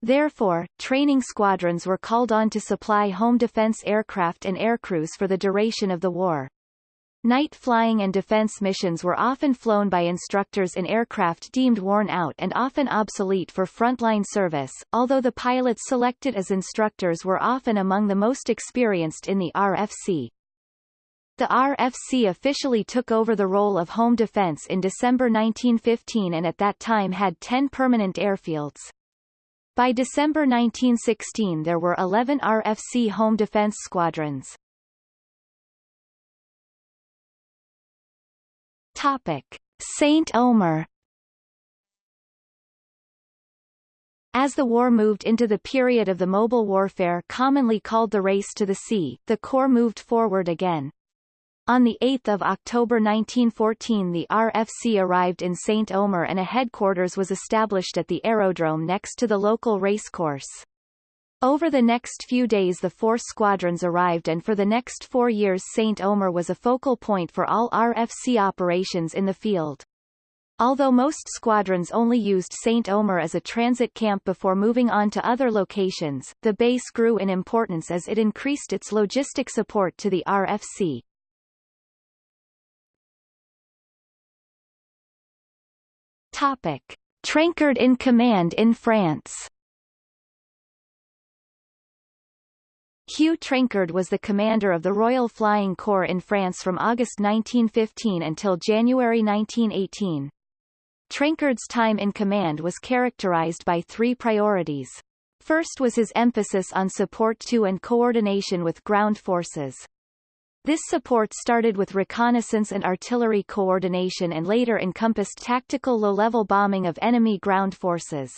Therefore, training squadrons were called on to supply home defence aircraft and aircrews for the duration of the war. Night flying and defense missions were often flown by instructors in aircraft deemed worn out and often obsolete for frontline service, although the pilots selected as instructors were often among the most experienced in the RFC. The RFC officially took over the role of home defense in December 1915 and at that time had 10 permanent airfields. By December 1916 there were 11 RFC home defense squadrons. Topic. St. Omer As the war moved into the period of the mobile warfare commonly called the race to the sea, the Corps moved forward again. On 8 October 1914 the RFC arrived in St. Omer and a headquarters was established at the aerodrome next to the local racecourse. Over the next few days the four squadrons arrived and for the next four years St. Omer was a focal point for all RFC operations in the field. Although most squadrons only used St. Omer as a transit camp before moving on to other locations, the base grew in importance as it increased its logistic support to the RFC. Topic. In command in France Hugh Trenchard was the commander of the Royal Flying Corps in France from August 1915 until January 1918. Trenchard's time in command was characterized by three priorities. First was his emphasis on support to and coordination with ground forces. This support started with reconnaissance and artillery coordination and later encompassed tactical low-level bombing of enemy ground forces.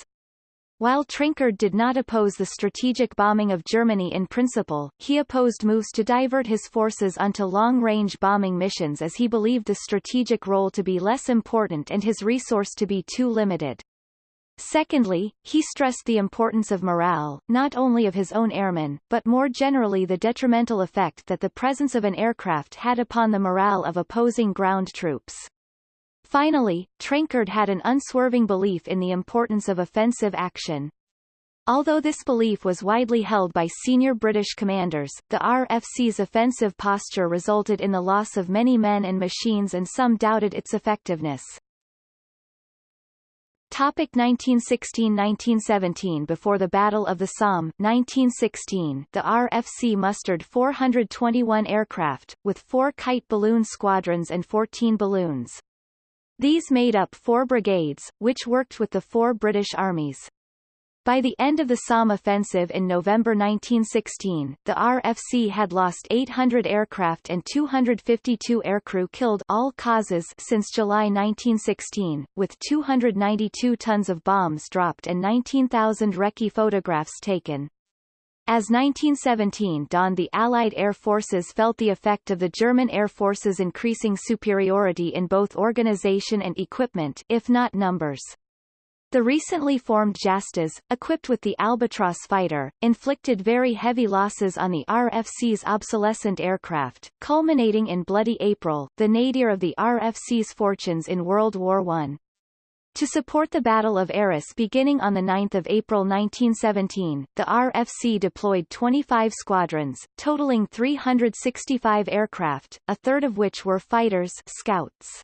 While Trenchard did not oppose the strategic bombing of Germany in principle, he opposed moves to divert his forces onto long-range bombing missions as he believed the strategic role to be less important and his resource to be too limited. Secondly, he stressed the importance of morale, not only of his own airmen, but more generally the detrimental effect that the presence of an aircraft had upon the morale of opposing ground troops. Finally, Trenchard had an unswerving belief in the importance of offensive action. Although this belief was widely held by senior British commanders, the RFC's offensive posture resulted in the loss of many men and machines and some doubted its effectiveness. Topic 1916–1917 Before the Battle of the Somme 1916, the RFC mustered 421 aircraft, with four kite balloon squadrons and 14 balloons. These made up four brigades, which worked with the four British armies. By the end of the Somme offensive in November 1916, the RFC had lost 800 aircraft and 252 aircrew killed all causes since July 1916, with 292 tons of bombs dropped and 19,000 recce photographs taken. As 1917 dawned the Allied air forces felt the effect of the German air forces' increasing superiority in both organization and equipment if not numbers. The recently formed JASTAs, equipped with the Albatros fighter, inflicted very heavy losses on the RFC's obsolescent aircraft, culminating in Bloody April, the nadir of the RFC's fortunes in World War I. To support the Battle of Arras beginning on 9 April 1917, the RFC deployed 25 squadrons, totaling 365 aircraft, a third of which were fighters scouts.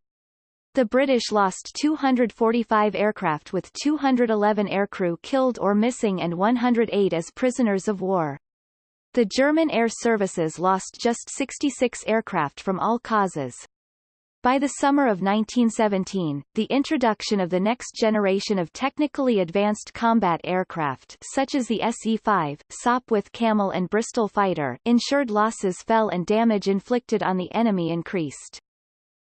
The British lost 245 aircraft with 211 aircrew killed or missing and 108 as prisoners of war. The German air services lost just 66 aircraft from all causes. By the summer of 1917, the introduction of the next generation of technically advanced combat aircraft such as the SE-5, Sopwith Camel and Bristol Fighter ensured losses fell and damage inflicted on the enemy increased.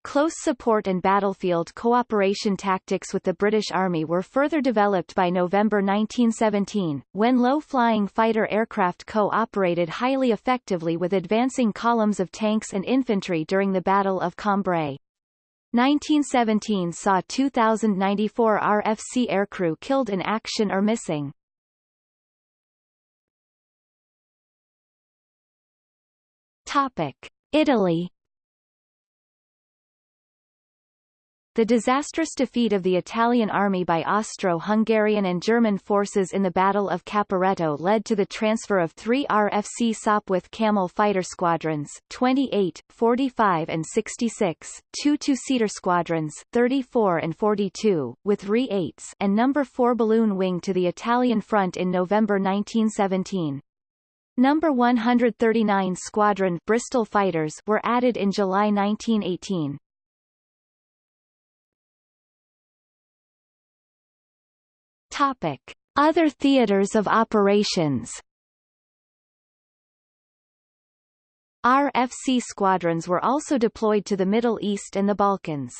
Close support and battlefield cooperation tactics with the British Army were further developed by November 1917, when low-flying fighter aircraft co-operated highly effectively with advancing columns of tanks and infantry during the Battle of Cambrai. 1917 saw 2,094 RFC aircrew killed in action or missing. Topic. Italy The disastrous defeat of the Italian army by Austro-Hungarian and German forces in the Battle of Caporetto led to the transfer of three RFC Sopwith Camel fighter squadrons 28, 45 and 66, two two-seater squadrons 34 and 42, with RE-8s and No. 4 balloon wing to the Italian front in November 1917. Number 139 Squadron Bristol fighters were added in July 1918. Topic. Other theaters of operations RFC squadrons were also deployed to the Middle East and the Balkans.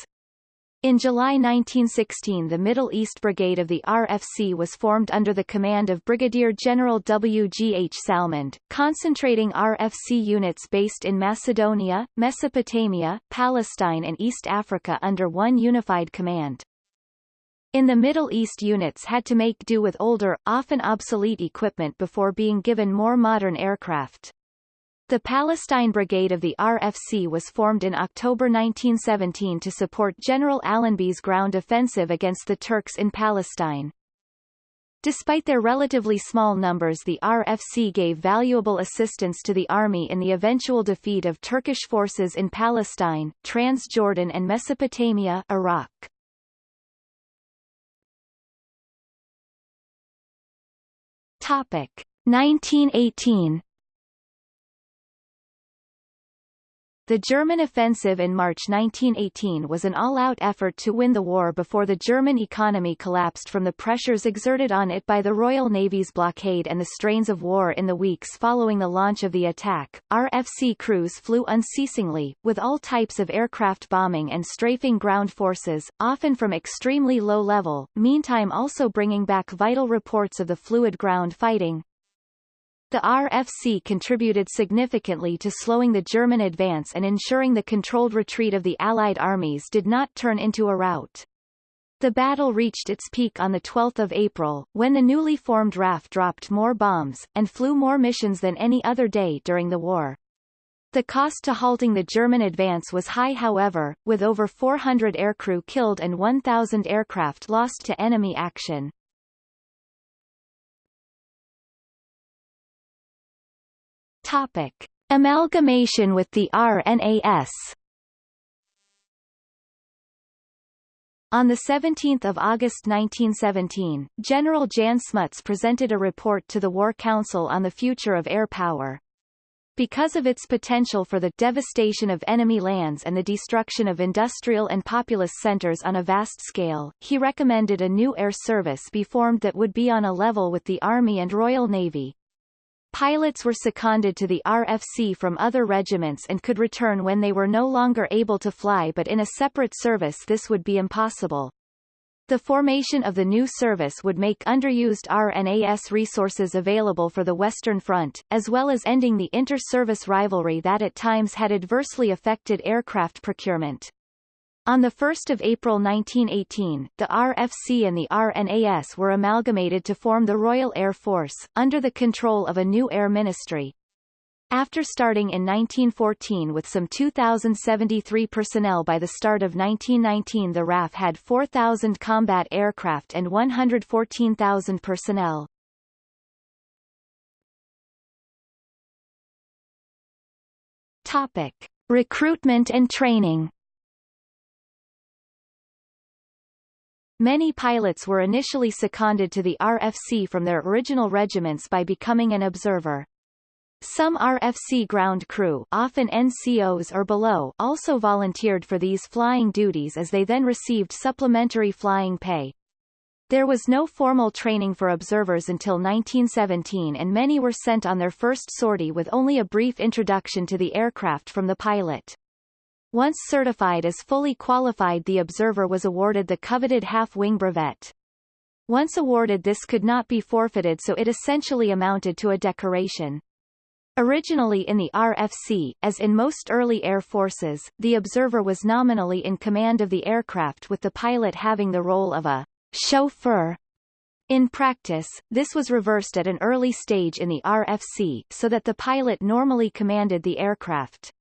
In July 1916 the Middle East Brigade of the RFC was formed under the command of Brigadier General W. G. H. Salmond, concentrating RFC units based in Macedonia, Mesopotamia, Palestine and East Africa under one unified command. In the Middle East units had to make do with older, often obsolete equipment before being given more modern aircraft. The Palestine Brigade of the RFC was formed in October 1917 to support General Allenby's ground offensive against the Turks in Palestine. Despite their relatively small numbers the RFC gave valuable assistance to the army in the eventual defeat of Turkish forces in Palestine, Transjordan and Mesopotamia Iraq. Topic. 1918 The German offensive in March 1918 was an all-out effort to win the war before the German economy collapsed from the pressures exerted on it by the Royal Navy's blockade and the strains of war in the weeks following the launch of the attack. RFC crews flew unceasingly, with all types of aircraft bombing and strafing ground forces, often from extremely low level, meantime also bringing back vital reports of the fluid ground fighting, the RFC contributed significantly to slowing the German advance and ensuring the controlled retreat of the Allied armies did not turn into a rout. The battle reached its peak on 12 April, when the newly formed RAF dropped more bombs, and flew more missions than any other day during the war. The cost to halting the German advance was high however, with over 400 aircrew killed and 1,000 aircraft lost to enemy action. Topic. Amalgamation with the RNAS On 17 August 1917, General Jan Smuts presented a report to the War Council on the future of air power. Because of its potential for the devastation of enemy lands and the destruction of industrial and populous centers on a vast scale, he recommended a new air service be formed that would be on a level with the Army and Royal Navy. Pilots were seconded to the RFC from other regiments and could return when they were no longer able to fly but in a separate service this would be impossible. The formation of the new service would make underused RNAS resources available for the Western Front, as well as ending the inter-service rivalry that at times had adversely affected aircraft procurement. On 1 April 1918, the RFC and the RNAS were amalgamated to form the Royal Air Force, under the control of a new Air Ministry. After starting in 1914 with some 2,073 personnel by the start of 1919 the RAF had 4,000 combat aircraft and 114,000 personnel. Topic. Recruitment and training Many pilots were initially seconded to the RFC from their original regiments by becoming an observer. Some RFC ground crew often NCOs or below also volunteered for these flying duties as they then received supplementary flying pay. There was no formal training for observers until 1917 and many were sent on their first sortie with only a brief introduction to the aircraft from the pilot. Once certified as fully qualified the observer was awarded the coveted half-wing brevet. Once awarded this could not be forfeited so it essentially amounted to a decoration. Originally in the RFC, as in most early air forces, the observer was nominally in command of the aircraft with the pilot having the role of a chauffeur. In practice, this was reversed at an early stage in the RFC, so that the pilot normally commanded the aircraft.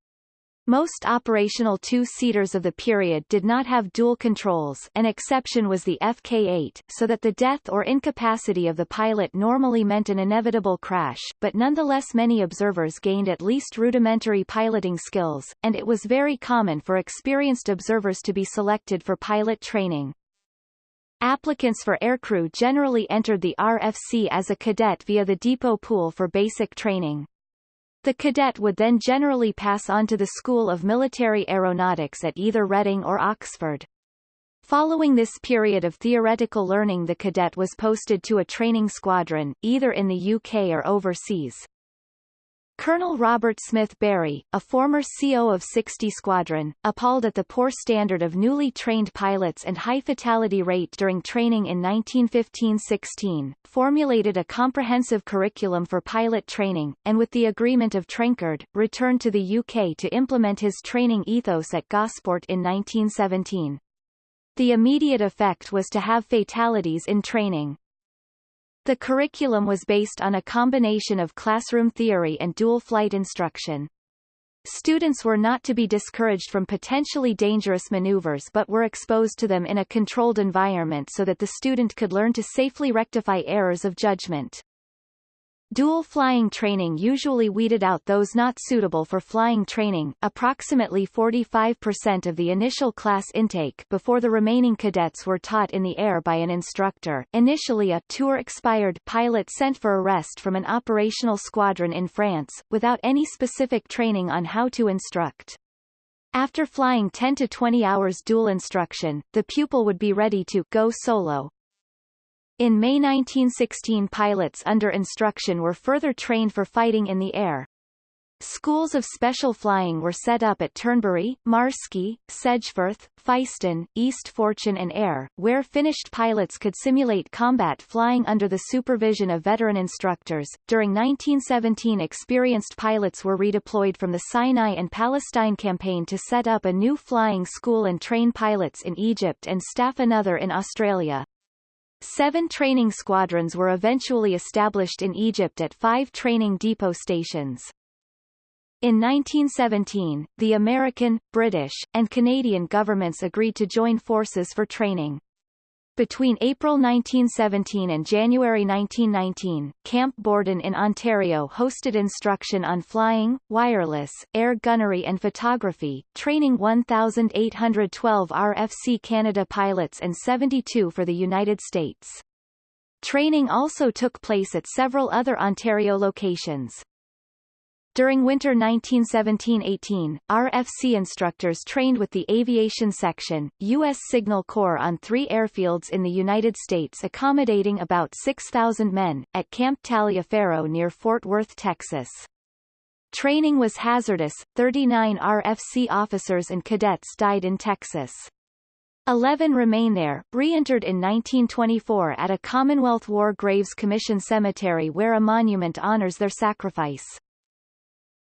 Most operational two-seaters of the period did not have dual controls an exception was the FK-8, so that the death or incapacity of the pilot normally meant an inevitable crash, but nonetheless many observers gained at least rudimentary piloting skills, and it was very common for experienced observers to be selected for pilot training. Applicants for aircrew generally entered the RFC as a cadet via the depot pool for basic training. The cadet would then generally pass on to the School of Military Aeronautics at either Reading or Oxford. Following this period of theoretical learning the cadet was posted to a training squadron, either in the UK or overseas. Colonel Robert Smith Barry, a former CO of 60 Squadron, appalled at the poor standard of newly trained pilots and high fatality rate during training in 1915-16, formulated a comprehensive curriculum for pilot training, and with the agreement of Trenchard, returned to the UK to implement his training ethos at Gosport in 1917. The immediate effect was to have fatalities in training. The curriculum was based on a combination of classroom theory and dual flight instruction. Students were not to be discouraged from potentially dangerous maneuvers but were exposed to them in a controlled environment so that the student could learn to safely rectify errors of judgment. Dual flying training usually weeded out those not suitable for flying training approximately 45% of the initial class intake before the remaining cadets were taught in the air by an instructor initially a tour-expired pilot sent for arrest from an operational squadron in France, without any specific training on how to instruct. After flying 10 to 20 hours dual instruction, the pupil would be ready to go solo. In May 1916 pilots under instruction were further trained for fighting in the air. Schools of special flying were set up at Turnberry, Marske, Sedgeford, Freiston, East Fortune and Ayr, where finished pilots could simulate combat flying under the supervision of veteran instructors. During 1917 experienced pilots were redeployed from the Sinai and Palestine campaign to set up a new flying school and train pilots in Egypt and staff another in Australia. Seven training squadrons were eventually established in Egypt at five training depot stations. In 1917, the American, British, and Canadian governments agreed to join forces for training. Between April 1917 and January 1919, Camp Borden in Ontario hosted instruction on flying, wireless, air gunnery and photography, training 1,812 RFC Canada pilots and 72 for the United States. Training also took place at several other Ontario locations. During winter 1917-18, RFC instructors trained with the Aviation Section, U.S. Signal Corps on three airfields in the United States accommodating about 6,000 men, at Camp Taliaferro near Fort Worth, Texas. Training was hazardous, 39 RFC officers and cadets died in Texas. Eleven remain there, re-entered in 1924 at a Commonwealth War Graves Commission cemetery where a monument honors their sacrifice.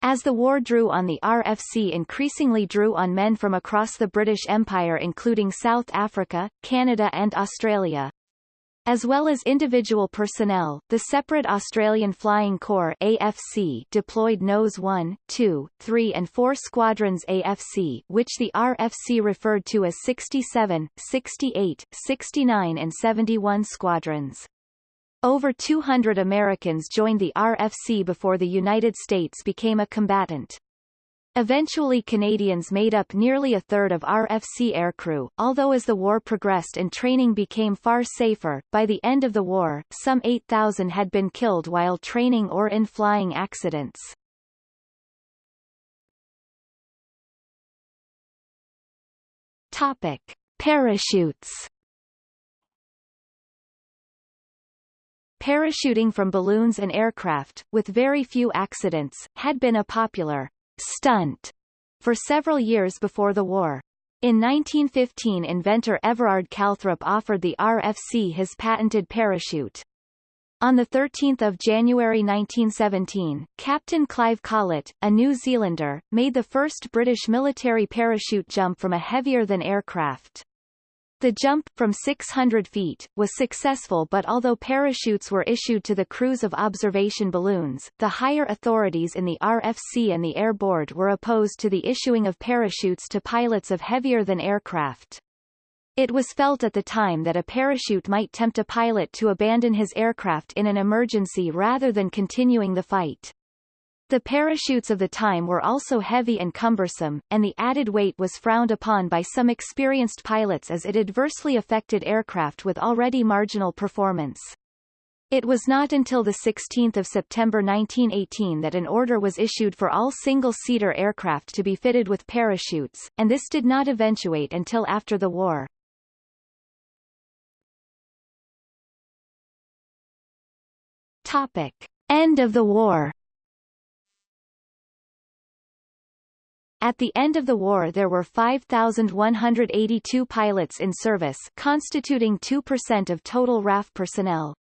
As the war drew on the RFC increasingly drew on men from across the British Empire including South Africa, Canada and Australia. As well as individual personnel, the separate Australian Flying Corps AFC deployed NOS 1, 2, 3 and 4 Squadrons AFC which the RFC referred to as 67, 68, 69 and 71 squadrons. Over 200 Americans joined the RFC before the United States became a combatant. Eventually Canadians made up nearly a third of RFC aircrew, although as the war progressed and training became far safer, by the end of the war, some 8,000 had been killed while training or in flying accidents. Topic. Parachutes Parachuting from balloons and aircraft, with very few accidents, had been a popular stunt for several years before the war. In 1915 inventor Everard Calthrop offered the RFC his patented parachute. On 13 January 1917, Captain Clive Collett, a New Zealander, made the first British military parachute jump from a heavier-than aircraft. The jump, from 600 feet, was successful but although parachutes were issued to the crews of observation balloons, the higher authorities in the RFC and the Air Board were opposed to the issuing of parachutes to pilots of heavier-than aircraft. It was felt at the time that a parachute might tempt a pilot to abandon his aircraft in an emergency rather than continuing the fight. The parachutes of the time were also heavy and cumbersome, and the added weight was frowned upon by some experienced pilots as it adversely affected aircraft with already marginal performance. It was not until 16 September 1918 that an order was issued for all single-seater aircraft to be fitted with parachutes, and this did not eventuate until after the war. Topic. End of the war At the end of the war there were 5,182 pilots in service constituting 2% of total RAF personnel.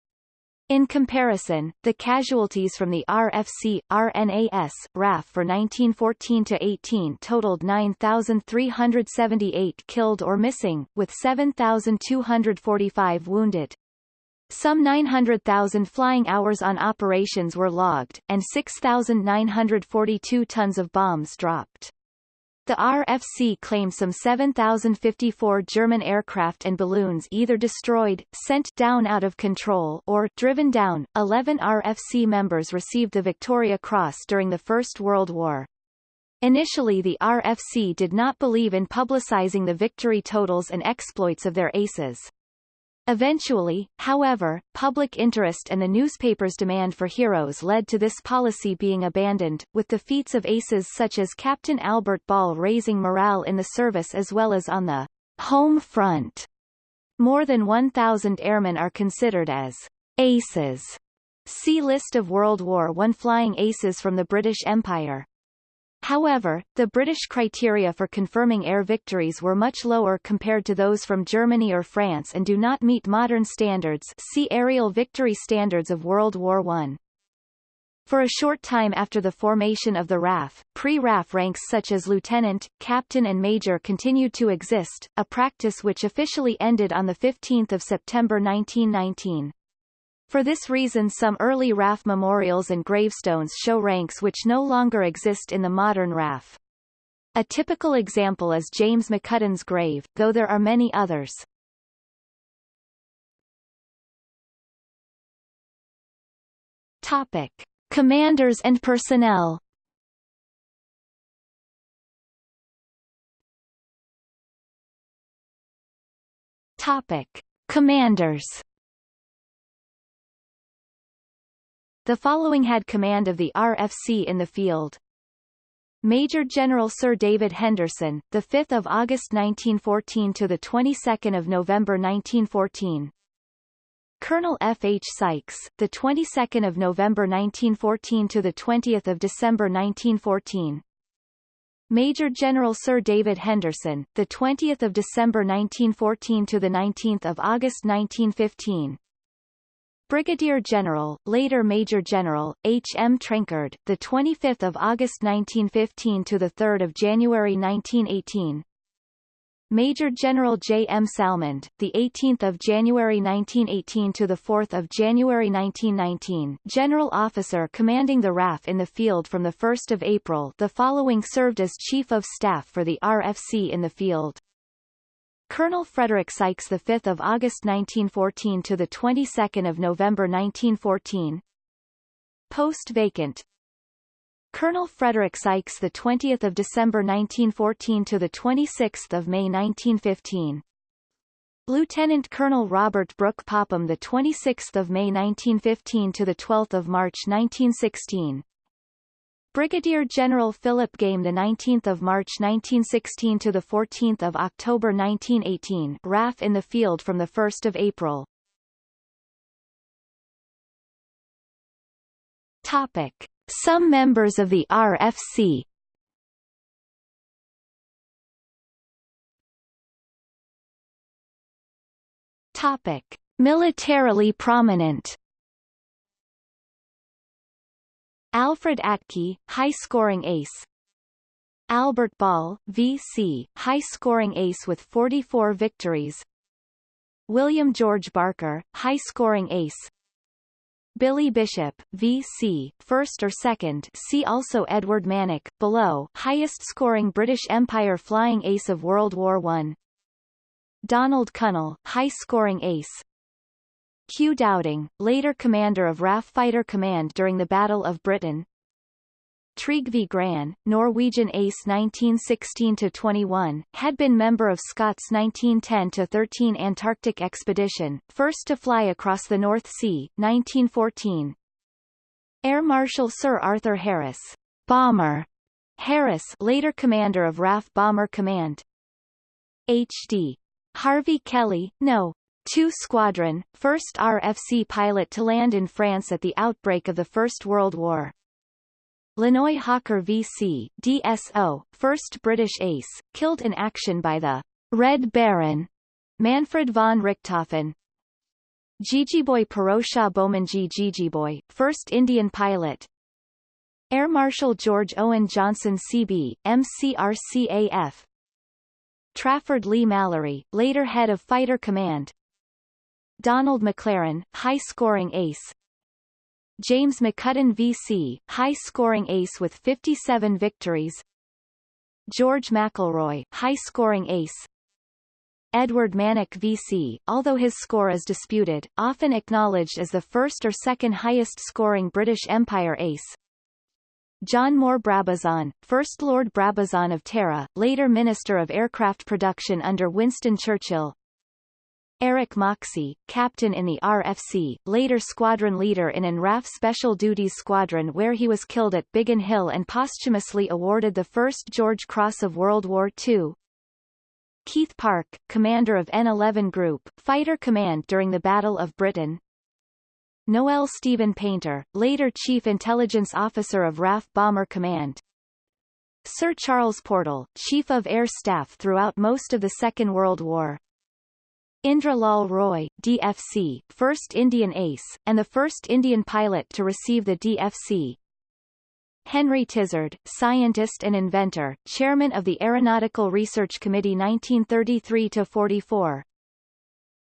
In comparison, the casualties from the RFC, RNAS, RAF for 1914-18 totaled 9,378 killed or missing, with 7,245 wounded. Some 900,000 flying hours on operations were logged, and 6,942 tons of bombs dropped. The RFC claimed some 7,054 German aircraft and balloons either destroyed, sent down out of control, or driven down. Eleven RFC members received the Victoria Cross during the First World War. Initially the RFC did not believe in publicizing the victory totals and exploits of their aces. Eventually, however, public interest and the newspaper's demand for heroes led to this policy being abandoned, with the feats of aces such as Captain Albert Ball raising morale in the service as well as on the home front. More than 1,000 airmen are considered as aces. See List of World War I flying aces from the British Empire. However, the British criteria for confirming air victories were much lower compared to those from Germany or France and do not meet modern standards see Aerial Victory Standards of World War I. For a short time after the formation of the RAF, pre-RAF ranks such as lieutenant, captain and major continued to exist, a practice which officially ended on 15 September 1919. For this reason some early RAF memorials and gravestones show ranks which no longer exist in the modern RAF. A typical example is James McCudden's grave, though there are many others. Topic. Commanders and personnel Topic. Commanders The following had command of the RFC in the field. Major General Sir David Henderson, the 5th of August 1914 to the 22nd of November 1914. Colonel F. H. Sykes, the 22nd of November 1914 to the 20th of December 1914. Major General Sir David Henderson, the 20th of December 1914 to the 19th of August 1915. Brigadier General, later Major General, H. M. Trenchard, the 25th of August 1915 to the 3rd of January 1918. Major General J. M. Salmond, the 18th of January 1918 to the 4th of January 1919, General Officer commanding the RAF in the field from the 1st of April. The following served as Chief of Staff for the RFC in the field. Colonel Frederick Sykes, the 5th of August 1914 to the 22nd of November 1914. Post vacant. Colonel Frederick Sykes, the 20th of December 1914 to the 26th of May 1915. Lieutenant Colonel Robert Brooke Popham, the 26th of May 1915 to the 12th of March 1916. Brigadier General Philip Game the 19th of March 1916 to the 14th of October 1918 RAF in the field from the 1st of April. Topic. Some members of the RFC Topic. Militarily prominent Alfred Atkey, high-scoring ace Albert Ball, V.C., high-scoring ace with 44 victories William George Barker, high-scoring ace Billy Bishop, V.C., first or second see also Edward Mannock, below highest-scoring British Empire flying ace of World War I Donald Cunnell, high-scoring ace Hugh Dowding, later commander of RAF Fighter Command during the Battle of Britain. Trygve Gran, Norwegian ace 1916-21, had been member of Scott's 1910-13 Antarctic expedition, first to fly across the North Sea, 1914. Air Marshal Sir Arthur Harris, Bomber Harris, later commander of RAF Bomber Command. H.D. Harvey Kelly, No. 2 Squadron, first RFC pilot to land in France at the outbreak of the First World War. Lanoe Hawker VC, DSO, first British ace, killed in action by the Red Baron, Manfred von Richthofen. Jejeebhoy Pirojsha Bomanji Jejeebhoy, first Indian pilot. Air Marshal George Owen Johnson CB, MCRCAF. Trafford Leigh-Mallory, later head of Fighter Command, Donald MacLaren, high-scoring ace. James McCudden VC, high-scoring ace with 57 victories. George McElroy, high-scoring ace. Edward Mannock VC, although his score is disputed, often acknowledged as the first or second highest-scoring British Empire ace. John Moore Brabazon, First Lord Brabazon of Tara, later Minister of Aircraft Production under Winston Churchill Eric Moxey, captain in the RFC, later squadron leader in an RAF Special Duties Squadron where he was killed at Biggin Hill and posthumously awarded the First George Cross of World War II. Keith Park, commander of N-11 Group, Fighter Command during the Battle of Britain. Noel Stephen Paynter, later Chief Intelligence Officer of RAF Bomber Command. Sir Charles Portal, Chief of Air Staff throughout most of the Second World War. Indra Lal Roy, DFC, first Indian ace, and the first Indian pilot to receive the DFC. Henry Tizard, scientist and inventor, chairman of the Aeronautical Research Committee 1933-44.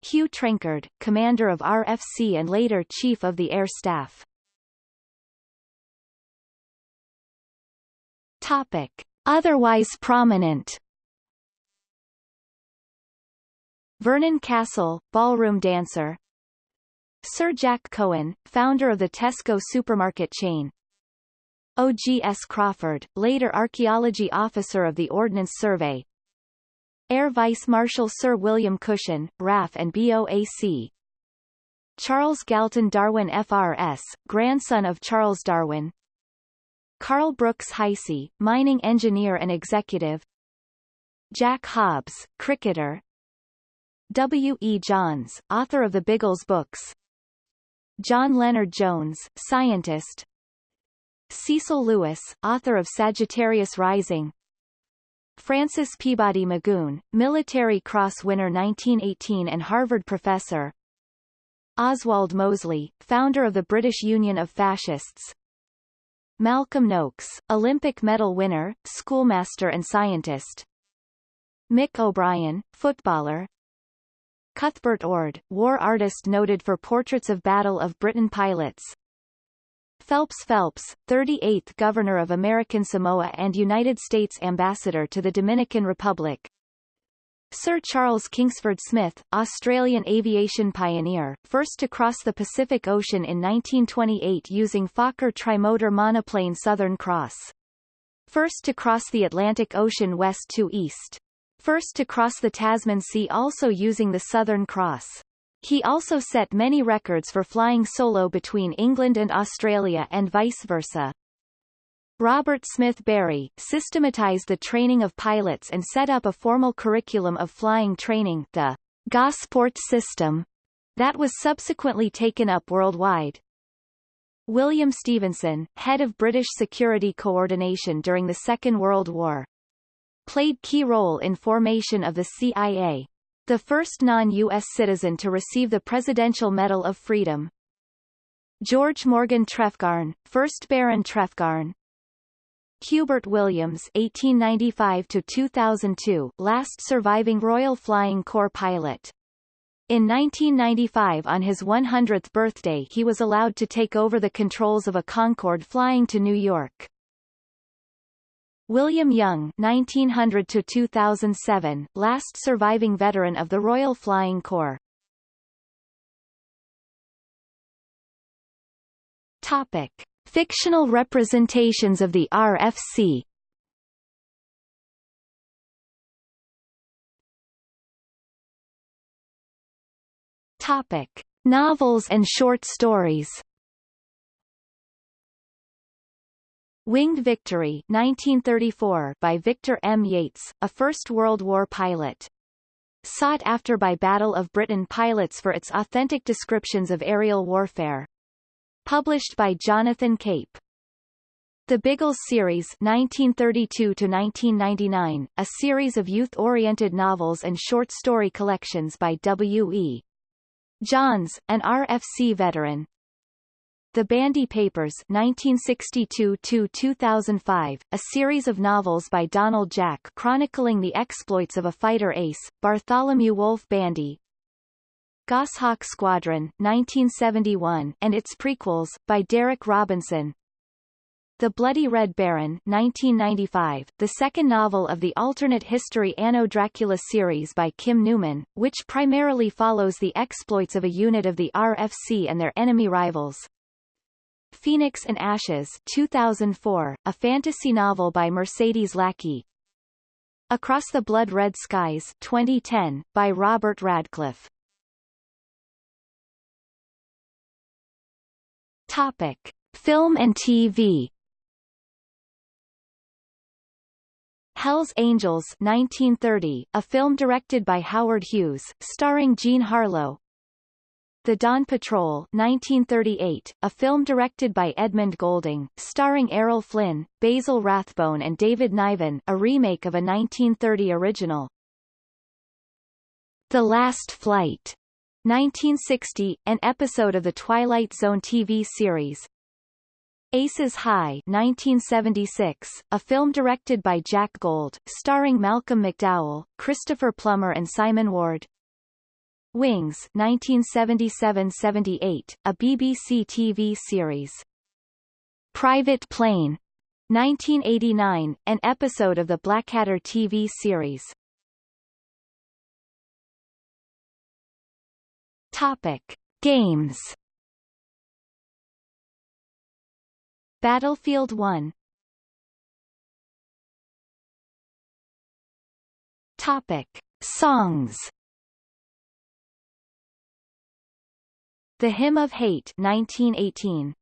Hugh Trenchard, commander of RFC and later chief of the Air Staff. Topic. Otherwise prominent Vernon Castle, ballroom dancer. Sir Jack Cohen, founder of the Tesco supermarket chain. O.G.S. Crawford, later archaeology officer of the Ordnance Survey. Air Vice Marshal Sir William Cushion, RAF and BOAC Charles Galton Darwin FRS, grandson of Charles Darwin. Carl Brooks Heisey, mining engineer and executive. Jack Hobbs, cricketer W. E. Johns, author of the Biggles books. John Lennard-Jones, scientist. Cecil Lewis, author of Sagittarius Rising. Francis Peabody Magoon, Military Cross winner 1918 and Harvard professor. Oswald Mosley, founder of the British Union of Fascists. Malcolm Nokes, Olympic medal winner, schoolmaster and scientist. Mick O'Brien, footballer Cuthbert Ord, war artist noted for portraits of Battle of Britain pilots. Phelps Phelps, 38th Governor of American Samoa and United States Ambassador to the Dominican Republic. Sir Charles Kingsford Smith, Australian aviation pioneer, first to cross the Pacific Ocean in 1928 using Fokker trimotor monoplane Southern Cross. First to cross the Atlantic Ocean west to east first to cross the Tasman Sea also using the Southern Cross. He also set many records for flying solo between England and Australia and vice versa. Robert Smith Barry, systematized the training of pilots and set up a formal curriculum of flying training the Gosport system, that was subsequently taken up worldwide. William Stephenson, head of British security coordination during the Second World War, played key role in formation of the CIA. The first non-U.S. citizen to receive the Presidential Medal of Freedom. George Morgan Trefgarne, 1st Baron Trefgarne. Hubert Williams 1895-2002, last surviving Royal Flying Corps pilot. In 1995 on his 100th birthday he was allowed to take over the controls of a Concorde flying to New York. William Young 1900 to 2007, last surviving veteran of the Royal Flying Corps. Topic: Fictional representations of the RFC. Topic: Novels and short stories. Winged Victory 1934 by Victor M. Yates, a First World War pilot. Sought after by Battle of Britain pilots for its authentic descriptions of aerial warfare. Published by Jonathan Cape. The Biggles series 1932-1999, a series of youth-oriented novels and short story collections by W. E. Johns, an RFC veteran, the Bandy Papers 1962-2005, a series of novels by Donald Jack chronicling the exploits of a fighter ace, Bartholomew Wolfe Bandy. Goshawk Squadron 1971, and its prequels, by Derek Robinson. The Bloody Red Baron 1995, the second novel of the alternate history Anno Dracula series by Kim Newman, which primarily follows the exploits of a unit of the RFC and their enemy rivals. Phoenix and Ashes 2004, a fantasy novel by Mercedes Lackey. Across the Blood Red Skies 2010, by Robert Radcliffe. Topic. Film and TV Hell's Angels 1930, a film directed by Howard Hughes, starring Jean Harlow, the Dawn Patrol 1938, a film directed by Edmund Goulding, starring Errol Flynn, Basil Rathbone and David Niven, a remake of a 1930 original. The Last Flight 1960, an episode of the Twilight Zone TV series. Aces High 1976, a film directed by Jack Gold, starring Malcolm McDowell, Christopher Plummer and Simon Ward. Wings 1977-78, a BBC TV series. Private Plane 1989, an episode of the Blackadder TV series. Topic: Games. Battlefield 1. Topic: Songs. The Hymn of Hate 1918.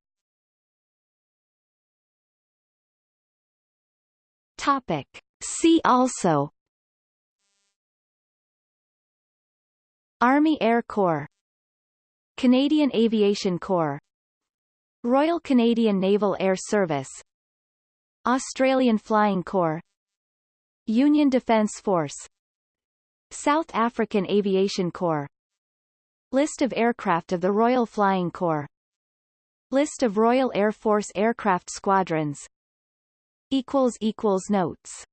Topic: See also. Army Air Corps. Canadian Aviation Corps. Royal Canadian Naval Air Service. Australian Flying Corps. Union Defence Force. South African Aviation Corps List of aircraft of the Royal Flying Corps. List of Royal Air Force aircraft squadrons. Notes